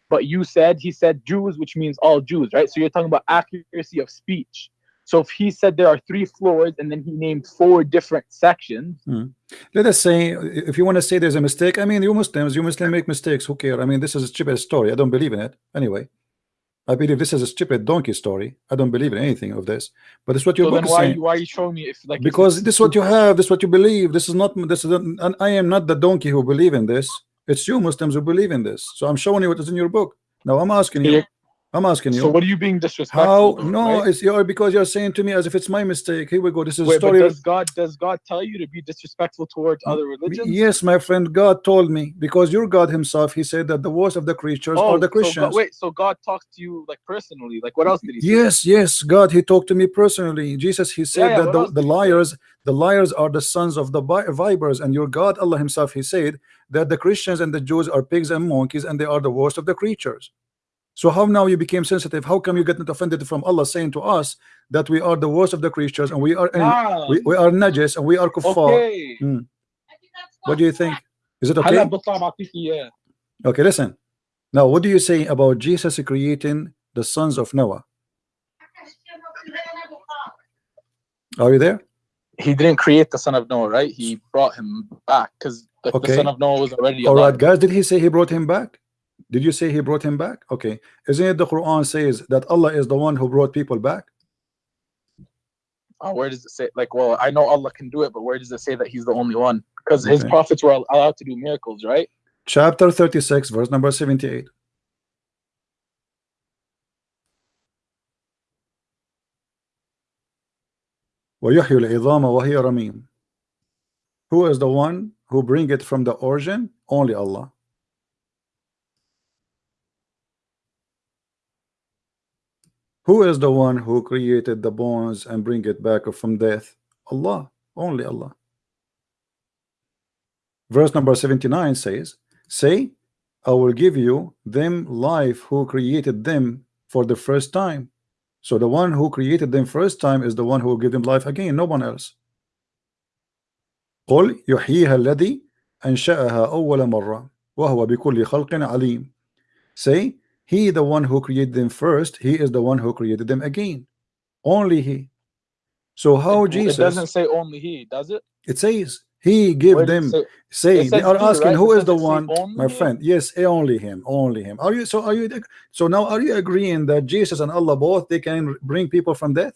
but you said he said Jews, which means all Jews, right? So you're talking about accuracy of speech. So if he said there are three floors and then he named four different sections, Hmm. Let us say, if you want to say there's a mistake, I mean, you Muslims, you Muslims make mistakes. Who care? I mean, this is a stupid story. I don't believe in it. Anyway, I believe this is a stupid donkey story. I don't believe in anything of this. But it's what your so book then why are saying. you, why you showing me if like because this is what you have. This is what you believe. This is not. This is. And I am not the donkey who believe in this. It's you Muslims who believe in this. So I'm showing you what is in your book. Now I'm asking you. Yeah. I'm asking you. So what are you being disrespectful? how? No, right? it's you're because you're saying to me as if it's my mistake. Here we go. This is a Wait, but story. does God does God tell you to be disrespectful towards other mm, religions? Yes, my friend, God told me because your God Himself, He said that the worst of the creatures Oh, are the so Christians. God, wait, so God talks to you like personally? Like what else did he say? Yes, yes, God, He talked to me personally. Jesus, He said yeah, that the, the liars, the liars are the sons of the vipers, and your God, Allah Himself, He said that the Christians and the Jews are pigs and monkeys, and they are the worst of the creatures. So how now you became sensitive? How come you get not offended from Allah saying to us that we are the worst of the creatures and we are wow. we, we are najis and we are kuffar? Okay. Hmm. What do you think? Is it okay? Okay, listen. Now, what do you say about Jesus creating the sons of Noah? Are you there? He didn't create the son of Noah, right? He brought him back because the, okay. the son of Noah was already. All right, alive. guys. Did he say he brought him back? Did you say he brought him back? Okay. Isn't it the Quran says that Allah is the one who brought people back? Oh, where does it say? Like, well, I know Allah can do it, but where does it say that He's the only one? Because His Okay. prophets were allowed to do miracles, right? Chapter 36, verse number 78. ويحيي العظام وهي رميم. Who is the one who bring it from the origin? Only Allah. Who is the one who created the bones and bring it back from death? Allah. Only Allah. Verse number 79 says, Say, I will give you them life who created them for the first time. So the one who created them first time is the one who will give them life again, no one else. قل يحييها الذي أنشأها أول مرة وهو بكل خلق عليم. Say, he the one who created them first, he is the one who created them again. Only he. So how It- Jesus? It doesn't say only He, does it? It says he gave Where them say- say It they are he, asking right? who is the one my him. friend yes only him only him are you so are you so now are you agreeing that Jesus and Allah both they can bring people from death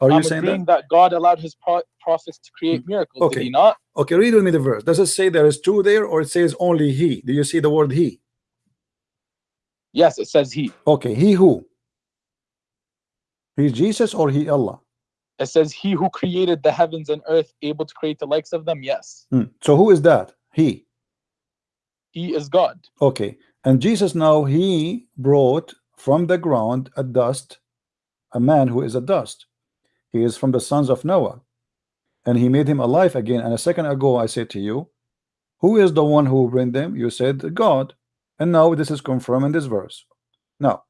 are you I'm saying that that? God allowed His pro- prophets to create hmm. miracles. Okay. Did He not? okay read with me the verse does it say there is two there or it says only he do you see the word he Yes, it says He. okay he who? He's Jesus or he Allah? It says He who created the heavens and earth, able to create the likes of them. Yes, Hmm. so who is that? He. He is God. okay. And Jesus now he brought from the ground a dust a man who is a dust. He is from the sons of Noah. And he made him alive again. And a second ago I said to you who is the one who bring them? You said God and now this is confirmed in this verse now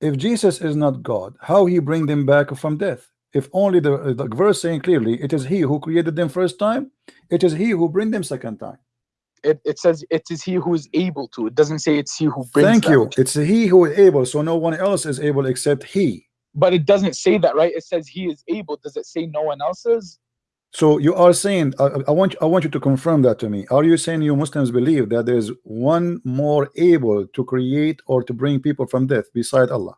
if Jesus is not God how he bring them back from death if only the, the verse saying clearly it is he who created them first time it is he who bring them second time It, it says it is He who is able to. It doesn't say it's He who brings. thank them. you it's he who is able so no one else is able except he But it doesn't say that, right? It says He is able. Does it say no one else is? So you are saying I, I want I want you to confirm that to me. Are you saying you Muslims believe that there is one more able to create or to bring people from death beside Allah?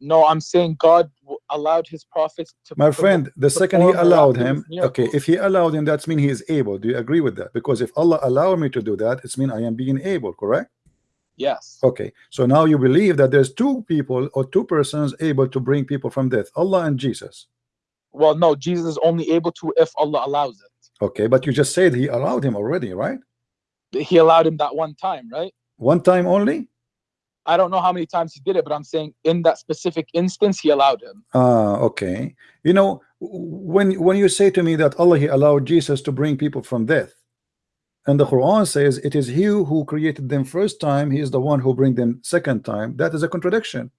No, I'm saying God allowed His prophets to. My friend, the second he allowed him, okay, if he allowed him, that's mean he is able. Do you agree with that? Because if Allah allowed me to do that, it's mean I am being able, correct? Yes. Okay, so now you believe that there's two people or two persons able to bring people from death, Allah and Jesus. Well, no, Jesus is only able to if Allah allows it. Okay, but you just said he allowed him already, right? He allowed him that one time, right? One time only? I don't know how many times he did it, but I'm saying in that specific instance, he allowed him. Ah, okay. You know, when when you say to me that Allah he allowed Jesus to bring people from death, and the Quran says it is He who created them first time, He is the one who bring them second time. That is a contradiction,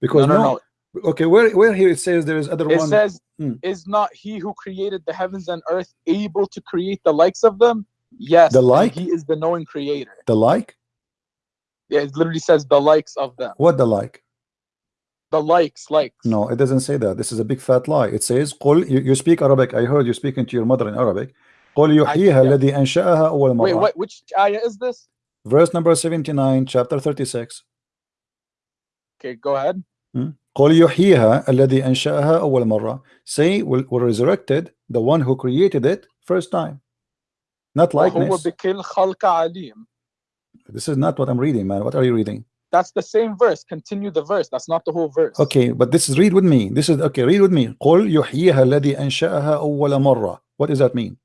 because no, no, no, no. okay, where where here it says there is other It one. says, Hmm. "Is not He who created the heavens and earth able to create the likes of them?" Yes, The and like? He is the knowing Creator. the like, Yeah, it literally says the likes of them. what the like? The likes, likes. No, it doesn't say that. This is a big fat lie. It says, "قل." You, you speak Arabic. I heard you speaking to your mother in Arabic. قل يحييها yeah. الذي أنشأها أول Wait, مرة. what? Which ayah is this? Verse number 79, chapter 36. Okay, go ahead. قل يحييها الذي أنشأها أول مرة. Say, will, will resurrected the one who created it first time. Not وهو likeness. بكل خلق عليم. This is not what I'm reading, man. What are you reading? That's the same verse. Continue the verse. That's not the whole verse. Okay, but this is read with me. This is okay. Read with me. قل يحييها الذي أنشأها أول مرة. What does that mean?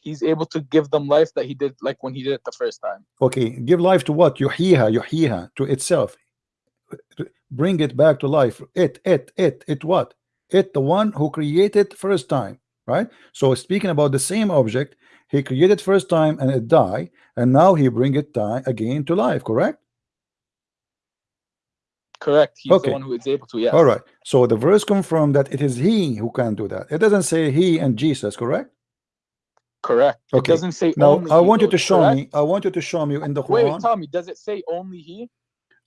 He's able to give them life that he did, like when he did it the first time. Okay, give life to what? يحييها يحييها to itself. Bring it back to life. It, it, it, it what? It, the one who created first time, right? So speaking about the same object, he created first time and it die and now he bring it die again to life, correct? Correct. He's Okay. the one who is able to. Yes. All right. So the verse confirm that it is he who can do that. It doesn't say he and Jesus, correct? Correct. okay. It doesn't say Now only. I want you to show correct? me. I want you to show me in the Wait, Quran. wait, tell me. Does it say only he?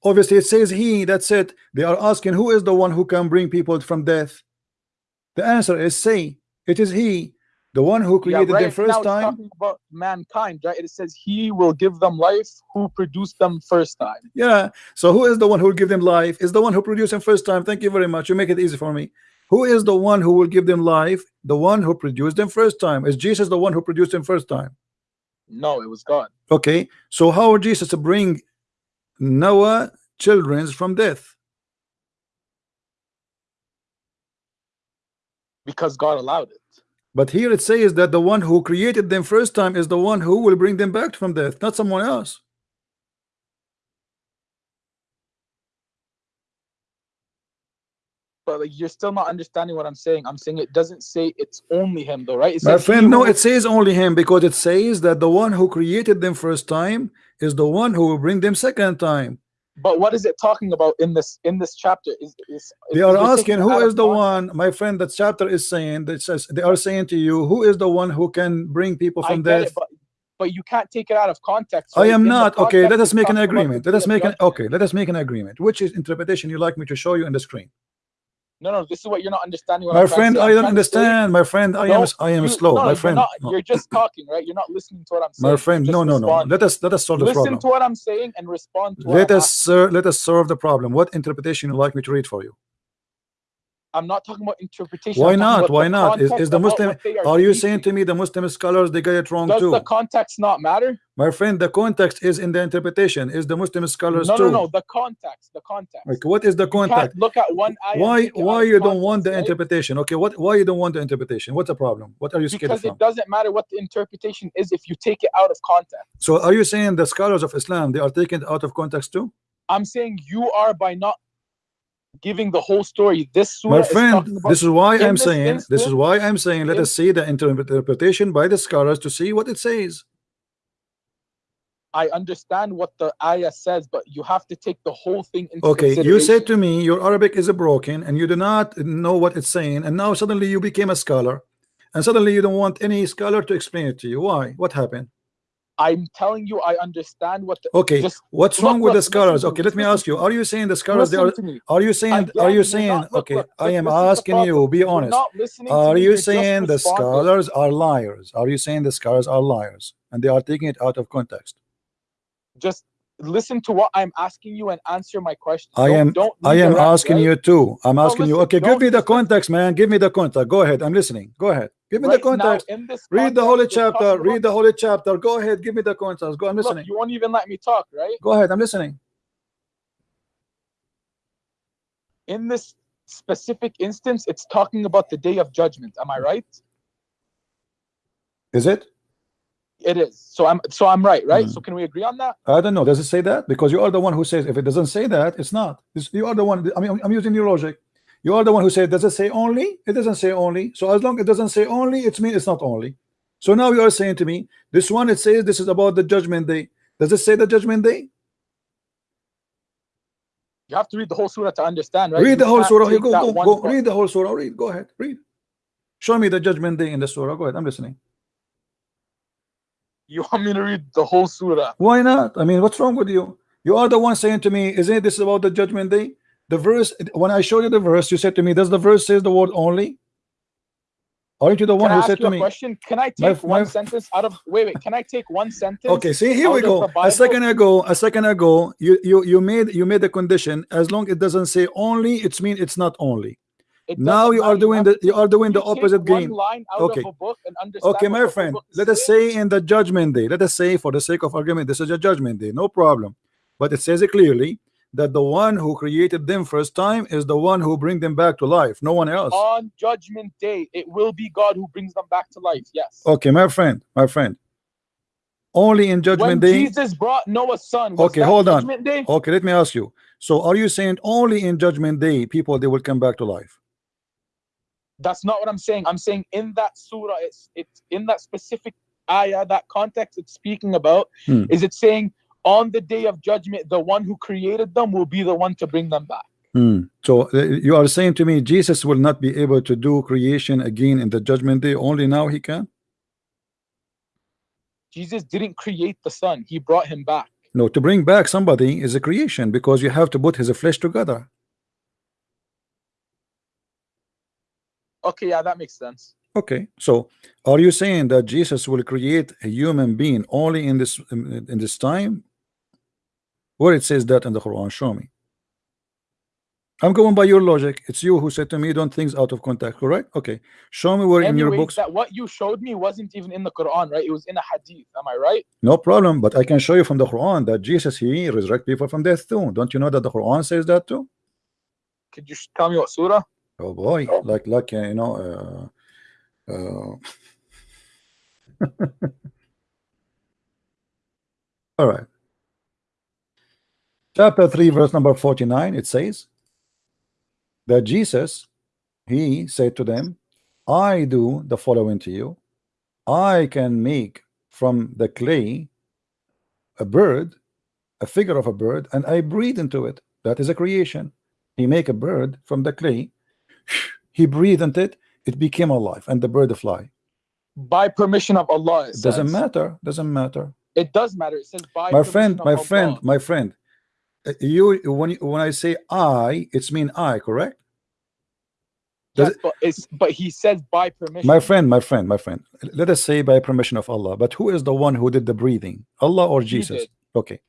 Obviously, it says he. That's it. They are asking who is the one who can bring people from death. The answer is say it is he, the one who created yeah, right them first time. about mankind, right? It says he will give them life who produced them first time. Yeah. So who is the one who will give them life? Is the one who produced them first time. Thank you very much. You make it easy for me. Who is the one who will give them life? The one who produced them first time. Is Jesus the one who produced them first time? No, it was God. Okay. So how would Jesus to bring Noah children from death? Because God allowed it. But here it says that the one who created them first time is the one who will bring them back from death, not someone else. But like you're still not understanding what I'm saying. I'm saying it doesn't say it's only him though, right? My friend, no, it says only him because it says that the one who created them first time is the one who will bring them second time. But what is it talking about in this in this chapter? Is, is They are asking who is the one, my friend. That chapter is saying that says they are saying to you, who is the one who can bring people from death? it, but but you can't take it out of context. I am In not okay. Let us make an talking about the agreement. Let us make an okay. Let us make an agreement. Which is interpretation you like me to show you in the screen? No, no, this is what you're not understanding. My I'm friend. I don't trying to say- understand. My friend, I am I am you- slow. no, My you're friend, not- you're just talking, right? You're not listening to what I'm saying. my friend, You're no, no, no. Let us let us solve the Listen problem. Listen to what I'm saying and respond to what Let I'm us sir, uh, let us solve the problem. What interpretation you like me to read for you? I'm not talking about interpretation. Why not? Why not? Is, is the Muslim? they Are you teaching. saying to me the Muslim scholars they get it wrong Does too? the context not matter? My friend, the context is in the interpretation. Is the Muslim scholars No, too? no, no. The context. The context. Like, what is the context? look at one Why take it out why you don't want the right? interpretation? Okay, what why you don't want the interpretation? What's the problem? What are you scared Because from? it doesn't matter what the interpretation is if you take it out of context. So are you saying the scholars of Islam they are taken out of context too? I'm saying you are by not giving the whole story. This My friend, about this is why I'm saying this is why I'm saying let us see the interpretation by the scholars to see what it says. I understand what the ayah says, but you have to take the whole thing into Okay, you said to me your Arabic is broken and you do not know what it's saying, and now suddenly you became a scholar, and suddenly you don't want any scholar to explain it to you. Why? What happened? I'm telling you, I understand what the Okay, Just what's look, wrong with look, the scholars? Okay, let me ask you. Are you saying the scholars they listen are? Are you saying? Are you saying? not- look, Okay, look, I am this is the asking you. Be honest. not listening to Are you saying the scholars are liars? Are you saying the scholars are liars and they are taking it out of context? Just listen to what I'm asking you and answer my question. I am Don't I am asking right? you too. I'm No, asking you. Okay, give me the context, man. Give me the context. Go ahead. I'm listening. Go ahead. Give me Right the now, context. Read the holy chapter. Read about- the holy chapter. Go ahead. Give me the context. Go. I'm Look, listening. you won't even let me talk, right? Go ahead. I'm listening. In this specific instance, it's talking about the day of judgment. Am I right? Is it? It is. So I'm so I'm right, right? Mhm. So can we agree on that? I don't know. Does it say that? Because you are the one who says if it doesn't say that, it's not. It's- you are the one. I mean, I'm using your logic. You are the one who said, does it say only? It doesn't say only. So as long as it doesn't say only, it's mean it's not only. So now you are saying to me, this one it says this is about the judgment day. Does it say the judgment day? You have to read the whole surah to understand, right? read You the whole surah. You go, go, go. Read the whole surah. Read. Go ahead. Read. Show me the judgment day in the surah. Go ahead. I'm listening. You want me to read the whole surah? Why not? I mean, what's wrong with you? You are the one saying to me, isn't this about the judgment day? The verse, when I showed you the verse, you said to me, does the verse say the word only? Aren't you the one who said to me? question? Can I My- take one my- sentence out of wait, wait, can I take one sentence? Okay, see here we go. A second ago, a second ago, you you you made you made a condition. As long it doesn't say only, it's mean it's not only. Now you are doing the you are doing the opposite game. Okay. of a book and understand Okay, my friend, let us say in the judgment day, let us say for the sake of argument, this is a judgment day, no problem. But it says it clearly that the one who created them first time is the one who bring them back to life, no one else. on judgment day, it will be God who brings them back to life. Yes. Okay, my friend, my friend. Only in judgment when day. Jesus brought Noah's son, Okay, hold on. day? Okay, let me ask you. So are you saying only in judgment day people they will come back to life? That's not what I'm saying. I'm saying in that surah, it's it's in that specific ayah, that context it's speaking about, Hmm. is it saying on the day of judgment, the one who created them will be the one to bring them back. Hmm. So uh, you are saying to me Jesus will not be able to do creation again in the judgment day, only now he can? Jesus didn't create the son, he brought him back. No, to bring back somebody is a creation because you have to put his flesh together. Okay, yeah, that makes sense. Okay, so are you saying that Jesus will create a human being only in this in this time? Where it says that in the Quran? Show me. I'm going by your logic. It's you who said to me, "Don't things out of context." Correct? Okay. Show me where in your books. that what you showed me wasn't even in the Quran, right? It was in a hadith. Am I right? No problem, but I can show you from the Quran that Jesus he resurrect people from death too. Don't you know that the Quran says that too? Could you tell me what surah? Oh boy, like like uh, you know. Uh, uh... All right. Chapter 3, verse number 49, it says that Jesus, he said to them, I do the following to you. I can make from the clay a bird, a figure of a bird, and I breathe into it. That is a creation. He make a bird from the clay, he breathed into it, it became alive, and the bird fly. By permission of Allah. It doesn't says. matter, doesn't matter. It does matter. It says by my friend my Allah. friend my friend you when you, when i say i it's mean i correct? Does Yes, but it's but he says by permission. my friend my friend my friend. Let us say by permission of allah. But who is the one who did the breathing? Allah or jesus? okay.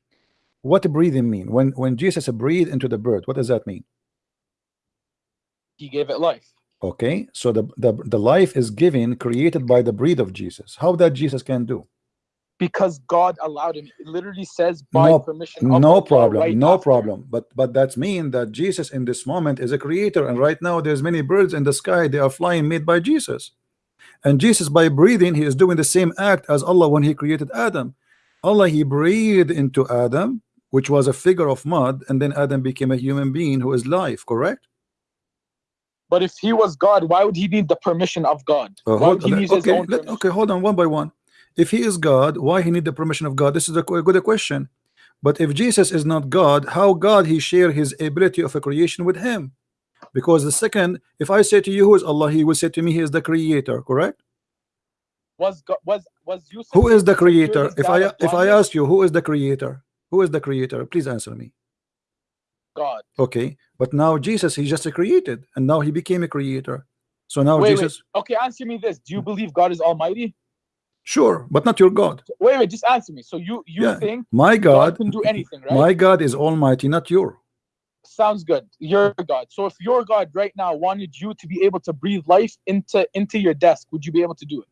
What breathing mean? When when jesus breathed into the bird what does that mean? He gave it life. okay. So the the, the life is given created by the breath of jesus. How that jesus can do Because God allowed him. It literally says by No- permission of no problem right no after. problem but but that's mean that jesus in this moment is a creator and right now there's many birds in the sky they are flying made by jesus and jesus by breathing he is doing the same act as allah when he created adam allah he breathed into adam which was a figure of mud and then adam became a human being who is life correct But if he was God, why would he need the permission of God? Uh, hold- would he need his okay, let- okay, hold on one by one. If he is God, why he need the permission of God? This is a good question. But if Jesus is not God, how God he share his ability of a creation with him? Because the second, if I say to you who is Allah, he will say to me he is the creator, correct? Was God, was was Yusuf Who is the able to cure creator? his If I if I ask you who is the creator, who is the creator? Please answer me. God. Okay, but now Jesus he just created and now he became a creator. So now wait, Jesus, wait. Okay, answer me this. Do you believe God is Almighty? Sure, but not your God. Wait, wait. Just answer me. So you you Yeah, think My God God, can do anything, right? my God is Almighty, not your. Sounds good. You're God. So if your God right now wanted you to be able to breathe life into into your desk, would you be able to do it?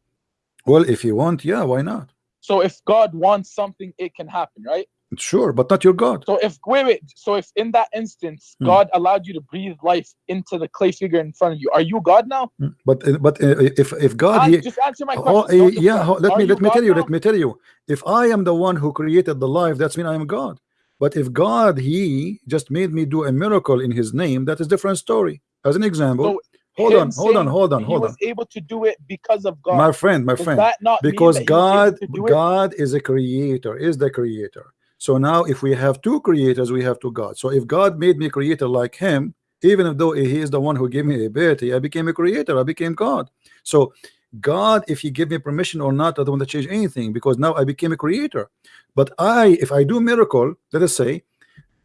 Well, if you want, yeah, why not? So if God wants something, it can happen, right? Sure, but not your God. So if wait, wait. So if in that instance Hmm. God allowed you to breathe life into the clay figure in front of you, are you God now? Mm, But uh, but uh, if if God he just answer my Oh, question. uh, yeah, deflect. let me let me God tell you, now? let me tell you. If I am the one who created the life, that's mean I am God. But if God he just made me do a miracle in his name, that is different story. As an example, So hold on, hold on, saying hold on, he hold was on. able to do it because of God. My friend, my Does friend. that not mean Because that he was able God? God is a creator, is the creator. So now if we have two creators, we have two gods. So if God made me creator like him, even though he is the one who gave me the ability, I became a creator, I became God. So God, if he give me permission or not, I don't want to change anything because now I became a creator. But I, if I do miracle, let us say,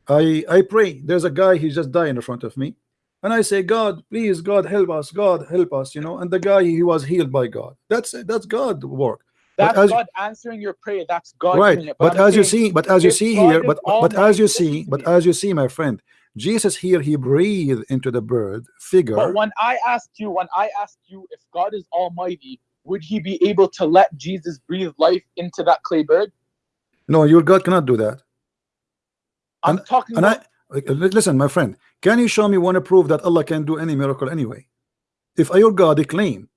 I I pray. There's a guy he just died in front of me, and I say, God, please, God help us, God help us, you know. And the guy he was healed by God. That's it, that's God work. But That's as- God answering your prayer. That's God right. but, I'm as you see but as you see God here but but as you see but as you see my friend jesus here he breathed into the bird figure. But when I asked you, when I asked you if God is almighty, would he be able to let Jesus breathe life into that clay bird? no your god cannot do that. I'm And- talking and about i listen my friend can you show me one proof that allah can do any miracle anyway? If your god claim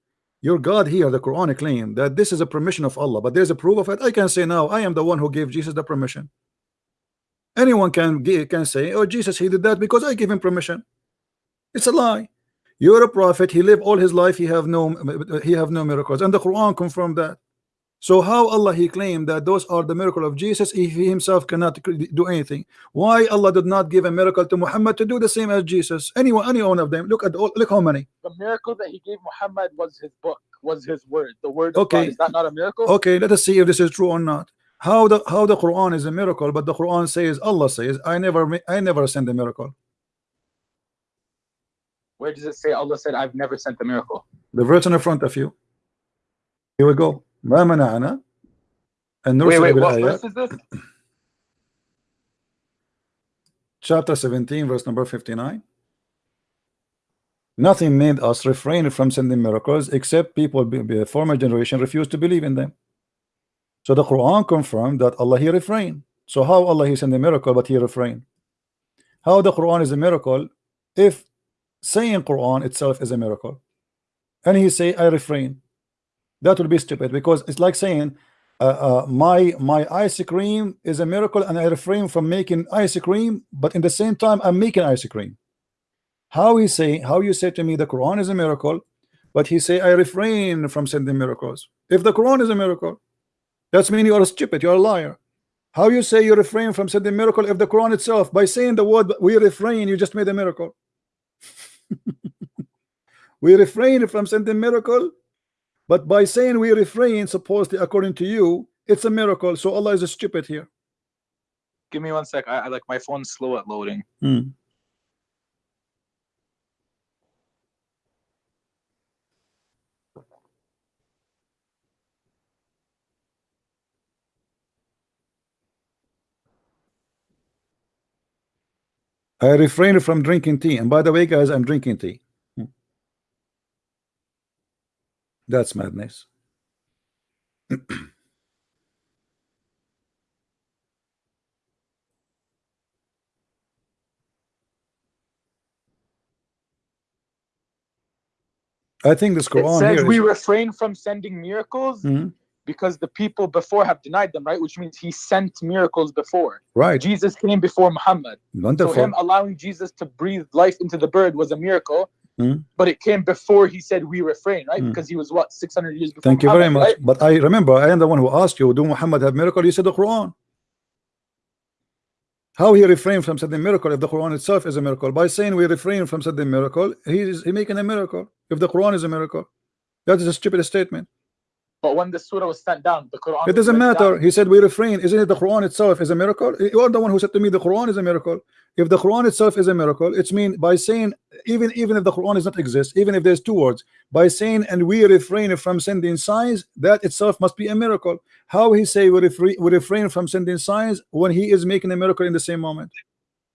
your god here the quran claim that this is a permission of allah but there's a proof of it. I can say now i am the one who gave jesus the permission. Anyone can can say oh jesus he did that because i gave him permission. It's a lie. You're a prophet. He lived all his life. He have no he have no miracles. And the quran confirmed that so how allah he claimed that those are the miracle of jesus if he himself cannot do anything. Why allah did not give a miracle to muhammad to do the same as jesus? Anyone any one of them. Look at all look how many. The miracle that he gave Muhammad was his book, was his word, the word Okay. Is that not a miracle? okay let us see if this is true or not. How the how the quran is a miracle but the quran says allah says i never i never send a miracle. Where does it say Allah said, I've never sent a miracle? the verse in front of you. Here we go ما منعنا أن Wait, نرسل wait, what بالآيات verse is this? chapter 17 verse number 59 nothing made us refrain from sending miracles except people be, be- former generation refused to believe in them so the Quran confirmed that Allah he refrained so how Allah he sent a miracle but he refrained how the Quran is a miracle if saying Quran itself is a miracle and he say I refrain that would be stupid because it's like saying uh, uh, my my ice cream is a miracle and I refrain from making ice cream but in the same time I'm making ice cream. How he say how you say to me the Quran is a miracle but he say I refrain from sending miracles. If the Quran is a miracle that's mean you are stupid you are a liar. How you say you refrain from sending miracle if the Quran itself by saying the word we refrain you just made a miracle? We refrain from sending miracle but by saying we refrain supposedly according to you it's a miracle so Allah is stupid here Give me one sec. I, I like my phone's slow at loading. Hmm. I refrain from drinking tea and by the way guys I'm drinking tea Hmm. That's madness I think this It Quran says here we is, refrain from sending miracles Mhm. because the people before have denied them, right? Which means he sent miracles before. right Jesus came before Muhammad. Wonderful. So him allowing Jesus to breathe life into the bird was a miracle. Hmm. But it came before he said we refrain, right? Hmm. Because he was what, 600 years before Thank you very much. right? But I remember I am the one who asked you, do Muhammad have miracle? You said the Quran. How he refrained from sending miracle if the Quran itself is a miracle? By saying we refrain from sending miracle, he is he making a miracle. If the Quran is a miracle, that is a stupid statement. But when the surah was sent down, the Quran It doesn't matter. down. He said we refrain. Isn't it the Quran itself is a miracle? You are the one who said to me the Quran is a miracle. If the Quran itself is a miracle, it's mean by saying even even if the Quran does not exist, even if there's two words, by saying and we refrain from sending signs, that itself must be a miracle. How he say we refrain, we refrain from sending signs when he is making a miracle in the same moment?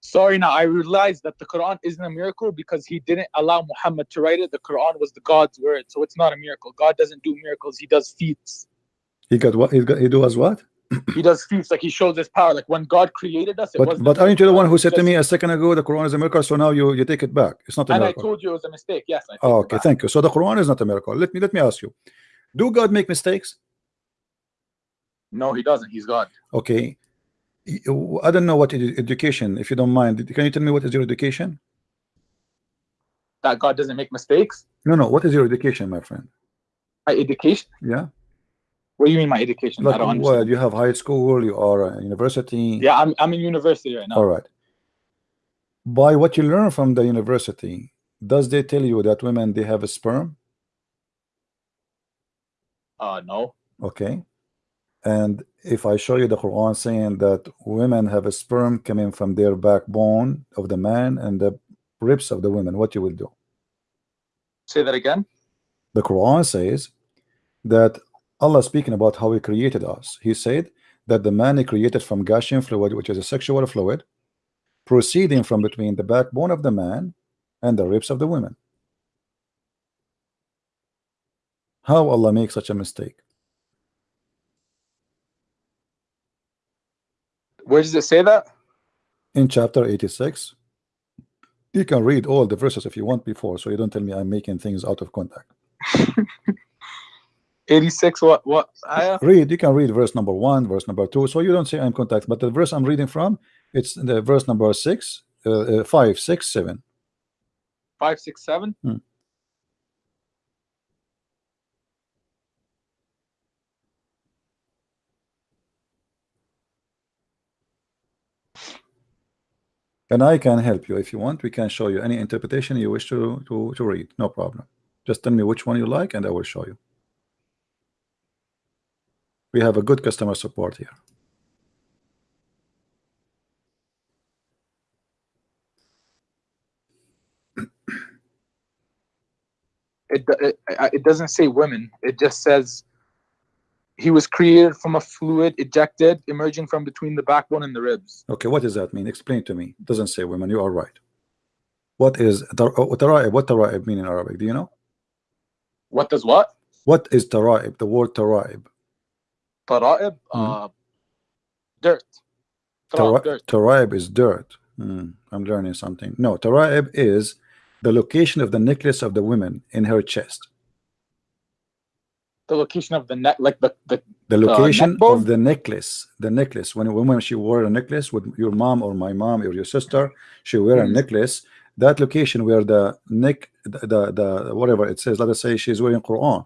Sorry, now I realized that the Quran isn't a miracle because he didn't allow Muhammad to write it. The Quran was the God's word, so it's not a miracle. God doesn't do miracles; He does feats. He got what? He got he does what? he does feats like he shows his power. Like when God created us, it But but aren't you the one who said to me a second ago the Quran is a miracle? So now you you take it back. It's not a And I told you it was a mistake. Yes. I Oh, okay, thank you. So the Quran is not a miracle. Let me let me ask you: Do God make mistakes? No, he doesn't. He's God. Okay, I don't know what edu- education. If you don't mind, can you tell me what is your education? That God doesn't make mistakes. No, no. What is your education, my friend? My education. Yeah, What do you mean my education? I like don't well, you have high school, you are a university. Yeah, I'm I'm in university right now. All right. By what you learn from the university, does they tell you that women they have a sperm? Uh no. Okay. And if I show you the Quran saying that women have a sperm coming from their backbone of the man and the ribs of the women, what you will do? Say that again. The Quran says that Allah speaking about how He created us. He said that the man He created from gushing fluid, which is a sexual fluid, proceeding from between the backbone of the man and the ribs of the women. How Allah makes such a mistake? Where does it say that? in chapter 86 you can read all the verses if you want before so you don't tell me I'm making things out of context 86 what what ayah? read you can read verse number one verse number two so you don't say I'm contact but the verse I'm reading from it's the verse number six uh, uh, five six seven 567? Hmm. And I can help you if you want. We can show you any interpretation you wish to to, to read. No problem. Just tell me which one you like and I will show you. We have a good customer support here. It, it it doesn't say women. It just says he was created from a fluid ejected emerging from between the backbone and the ribs. Okay, what does that mean? Explain to me. Doesn't say women. You are right. What is oh, tara'ib? What tara'ib mean in Arabic? Do you know? What does what? What is tara'ib? The word tara'ib. Tara'ib? Uh, dirt. Tara'ib, dirt. Tara'ib is dirt. Hmm, I'm learning something. No, tara'ib is the location of the necklace of the women in her chest. The location of the neck, like the, the The location bone? of the necklace. The necklace. When a woman she wore a necklace with your mom or my mom or your sister, she wear a Mhm. necklace. That location where the neck, the, the the whatever it says. Let us say she's wearing Quran.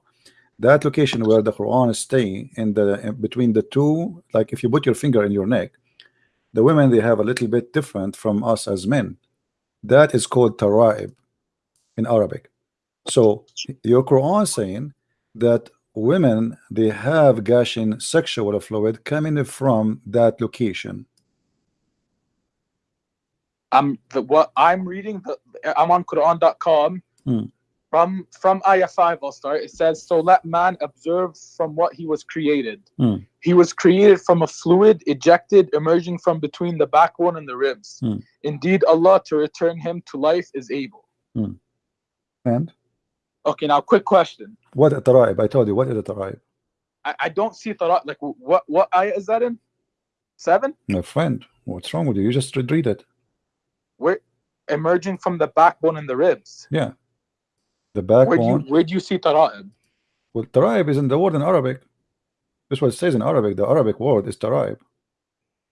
That location where the Quran is staying in the in between the two, like if you put your finger in your neck, the women they have a little bit different from us as men. That is called tara'ib in Arabic. So your Quran saying that women they have gushing sexual fluid coming from that location. I'm the what I'm reading. The, I'm on Quran.com. Hmm. From from ayah five, I'll start. It says, "So let man observe from what he was created. Hmm. He was created from a fluid ejected, emerging from between the backbone and the ribs. Hmm. Indeed, Allah to return him to life is able." And Okay, now quick question. what a tara'ib? I told you what is a tara'ib? I, I don't see tara like what what ayah is that in? Seven? My friend, what's wrong with you? You just read it. Where emerging from the backbone and the ribs. Yeah. The Where do you backbone. where do you see tara'ib? Well, tara'ib is in the word in Arabic. This what it says in Arabic. The Arabic word is tara'ib.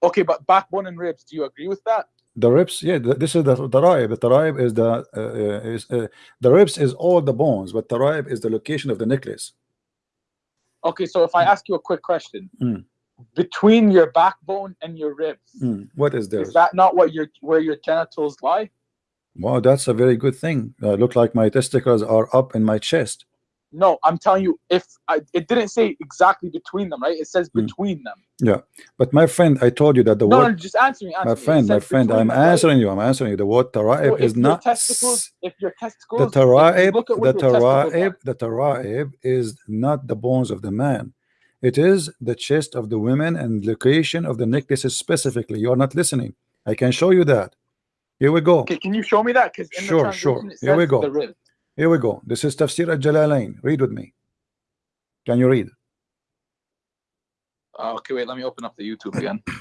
Okay, but backbone and ribs, do you agree with that? The ribs, yeah, th- this is the tara'ib. The tara'ib is the uh, uh, is uh, the ribs is all the bones, but tara'ib is the location of the necklace. Okay, so if I ask you a quick question, Mm. between your backbone and your ribs, Hmm, What is there? is that not what your where your genitals lie? Wow, that's a very good thing. Uh, look like my testicles are up in my chest. No, I'm telling you, if I, it didn't say exactly between them, right? It says Mm. between them. Yeah. But my friend, I told you that the no, word, no, just answer me. Answer my friend, my friend, I'm them, right? answering you. I'm answering you. The word tara'ib So is not testicles. If your testicles, the tara'ib. The what your testicles are. tara'ib, the tara'ib is not the bones of the man. It is the chest of the women and location of the necklaces specifically. You are not listening. I can show you that. Here we go. Okay, can you show me that? Because Sure, the sure. Here we go. Here we go. This is Tafsir al-Jalalain. Read with me. Can you read? Uh, okay, wait. Let me open up the YouTube again.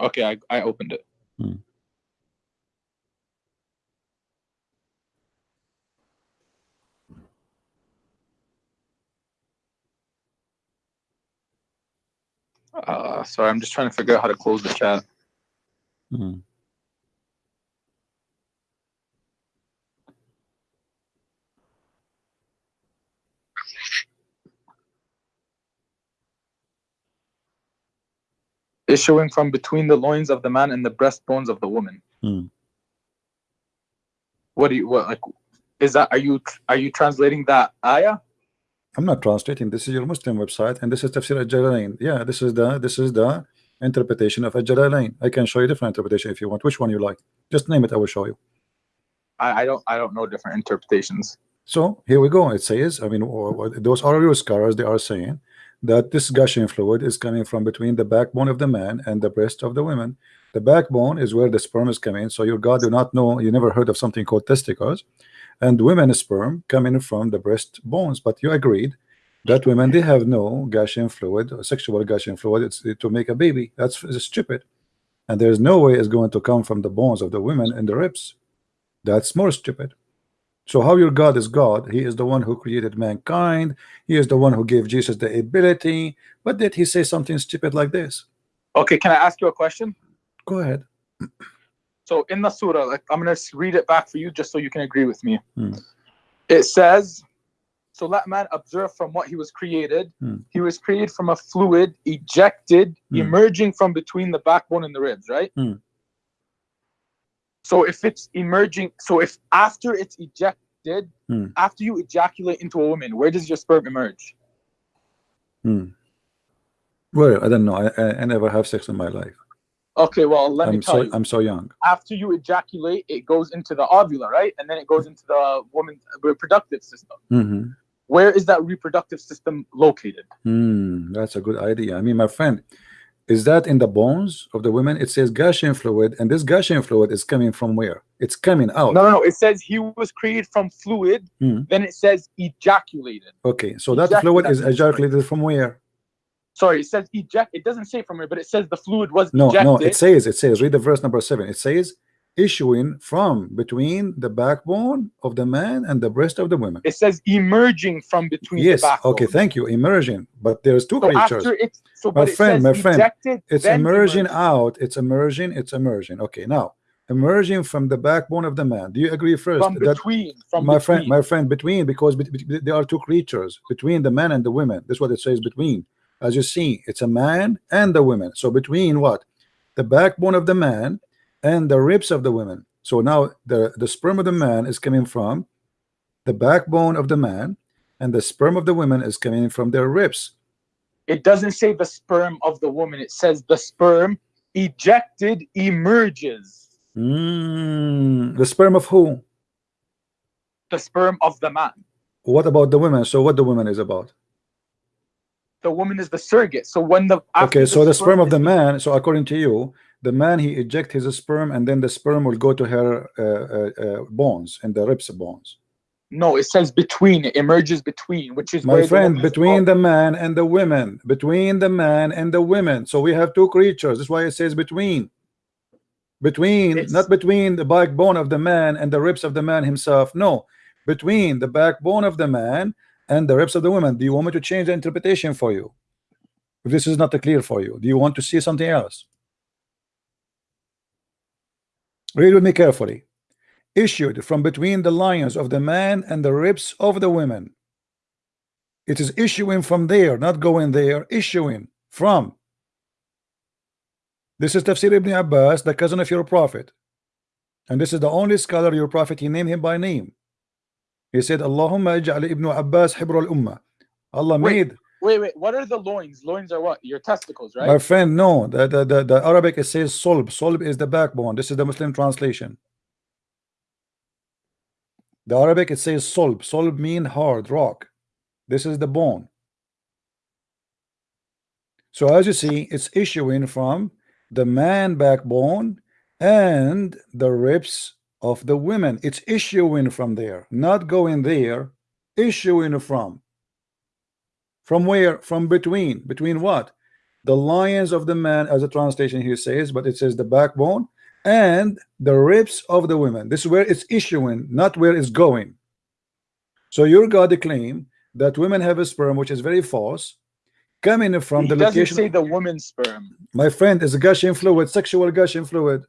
Okay, I, I opened it. Uh, sorry, I'm just trying to figure out how to close the chat. Mhm. Issuing from between the loins of the man and the breastbones of the woman. Hmm. What do you what like? Is that are you are you translating that ayah? I'm not translating. This is your Muslim website, and this is Tafsir al-Jalalain. Yeah, this is the this is the interpretation of al-Jalalain. I can show you different interpretation if you want. Which one you like? Just name it. I will show you. I, I don't I don't know different interpretations. So here we go. It says, I mean, those are your scholars. They are saying that this gushing fluid is coming from between the backbone of the man and the breast of the women. The backbone is where the sperm is coming. So your God do not know. You never heard of something called testicles, and women's sperm coming from the breast bones. But you agreed that women they have no gushing fluid, sexual gushing fluid. It's to make a baby. That's stupid, and there's no way it's going to come from the bones of the women and the ribs. That's more stupid. So how your God is God? He is the one who created mankind. He is the one who gave Jesus the ability. But did he say something stupid like this? Okay, can I ask you a question? Go ahead. So in the surah, like I'm gonna read it back for you just so you can agree with me. Hmm. It says, "So let man observe from what he was created. Hmm. He was created from a fluid ejected, Hmm. emerging from between the backbone and the ribs." Right. Hmm. So if it's emerging, so if after it's ejected, Hmm. after you ejaculate into a woman, where does your sperm emerge? Hmm. Well, I don't know. I, I, I never have sex in my life. Okay, well let me I'm tell so you. I'm so young. after you ejaculate, it goes into the ovula, right? And then it goes into the woman's reproductive system. hmm Where is that reproductive system located? Hmm. That's a good idea. I mean, my friend, is that in the bones of the women? It says gushing fluid, and this gushing fluid is coming from where? It's coming out. No, no, no. It says he was created from fluid. Hmm. Then it says ejaculated. Okay, so that Exactly, fluid is ejaculated from where? Sorry, it says eject. It doesn't say from where, but it says the fluid was No, ejected. no, it says, it says, read the verse number seven. It says, issuing from between the backbone of the man and the breast of the woman. It says emerging from between Yes, the backbone. okay, thank you. Emerging, but there's two So creatures. after it's so, My but it friend, says my friend, ejected, It's emerging out, it's emerging, it's emerging. Okay, now, emerging from the backbone of the man. Do you agree first from that between. From my between. friend, my friend, between because bet- bet- there are two creatures between the man and the women. That's what it says between. As you see, it's a man and the women. So between what? The backbone of the man and the ribs of the women. So now the the sperm of the man is coming from the backbone of the man, and the sperm of the women is coming from their ribs. it doesn't say the sperm of the woman. It says the sperm ejected emerges. Mm, the sperm of who? The sperm of the man. What about the women? So what the woman is about? The woman is the surrogate. So when the Okay, so the sperm of the man. So according to you, the man he eject his sperm, and then the sperm will go to her uh, uh, uh, bones and the ribs bones. No, it says between. It emerges between, which is My the friend, between the man and the women, between the man and the women. So we have two creatures. That's why it says between. Between, It's- not between the backbone of the man and the ribs of the man himself. No, between the backbone of the man and the ribs of the women Do you want me to change the interpretation for you? If this is not clear for you, do you want to see something else? Read with me carefully. Issued from between the lions of the man and the ribs of the women. It is issuing from there, not going there, issuing from. This is Tafsir ibn Abbas, the cousin of your prophet. And this is the only scholar your prophet, he named him by name. He said, Allahumma ij'al ibn Abbas hibr al-ummah. Allah Wait, made, Wait, wait. What are the loins? Loins are what? Your testicles, right? my friend, no, the, the, the, the Arabic it says solb. Solb is the backbone. This is the Muslim translation. The Arabic it says solb. Solb mean hard rock. This is the bone. So as you see, it's issuing from the man backbone and the ribs of the women. It's issuing from there, not going there, issuing from. From where? From between. Between what? The lions of the man, as a translation here says, but it says the backbone and the ribs of the women. This is where it's issuing, not where it's going. So your God claim that women have a sperm, which is very false, coming from He the doesn't location. say the woman's sperm. My friend is a gushing fluid, sexual gushing fluid.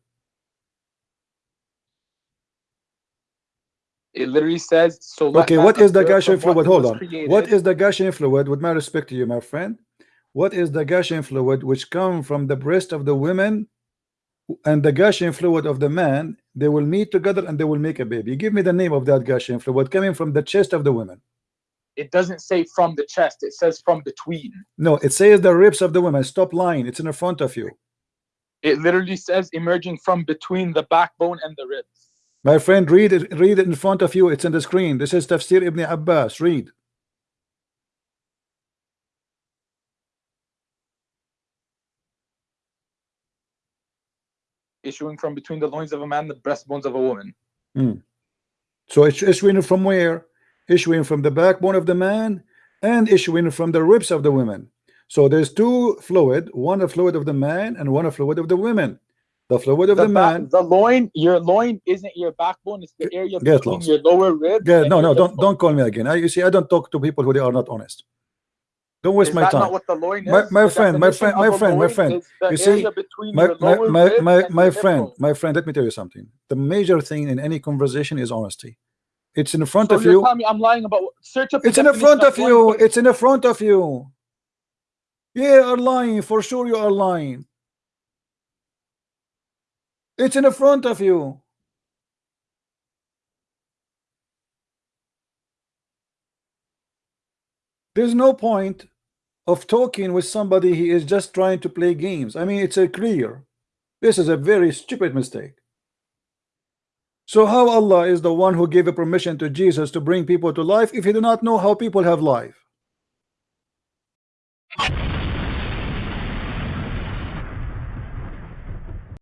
It literally says so. Okay, what is the what fluid? Hold on. created. What is the gushing fluid? With my respect to you, my friend, what is the gushing fluid which come from the breast of the women and the gushing fluid of the man? They will meet together and they will make a baby. Give me the name of that gushing fluid coming from the chest of the women. It doesn't say from the chest. It says from between. No, it says the ribs of the women. Stop lying. It's in the front of you. It literally says emerging from between the backbone and the ribs. My friend, read it. Read it in front of you. It's on the screen. This is Tafsir Ibn Abbas. Read. Issuing from between the loins of a man, the breastbones of a woman. Hmm. So it's issuing from where? Issuing from the backbone of the man and issuing from the ribs of the women. So there's two fluid, one a fluid of the man and one a fluid of the women. The fluid of the, The, man. the loin, your loin isn't your backbone. It's the area Get between lost. your lower ribs. Yeah, no, no, don't don't call me again. I, you see, I don't talk to people who they are not honest. Don't waste Is my time. not what the loin is? My- my friend, my friend, my friend, my friend. You see, between my my my my, my friend my friend let me tell you something the major thing in any conversation is honesty it's in front So of me I'm lying about search up it's in the front of you it's in the front of you yeah you are lying for sure you are lying it's in the front of you. There's no point of talking with somebody he is just trying to play games. I mean it's a clear this is a very stupid mistake. So how Allah is the one who gave a permission to Jesus to bring people to life if he do not know how people have life?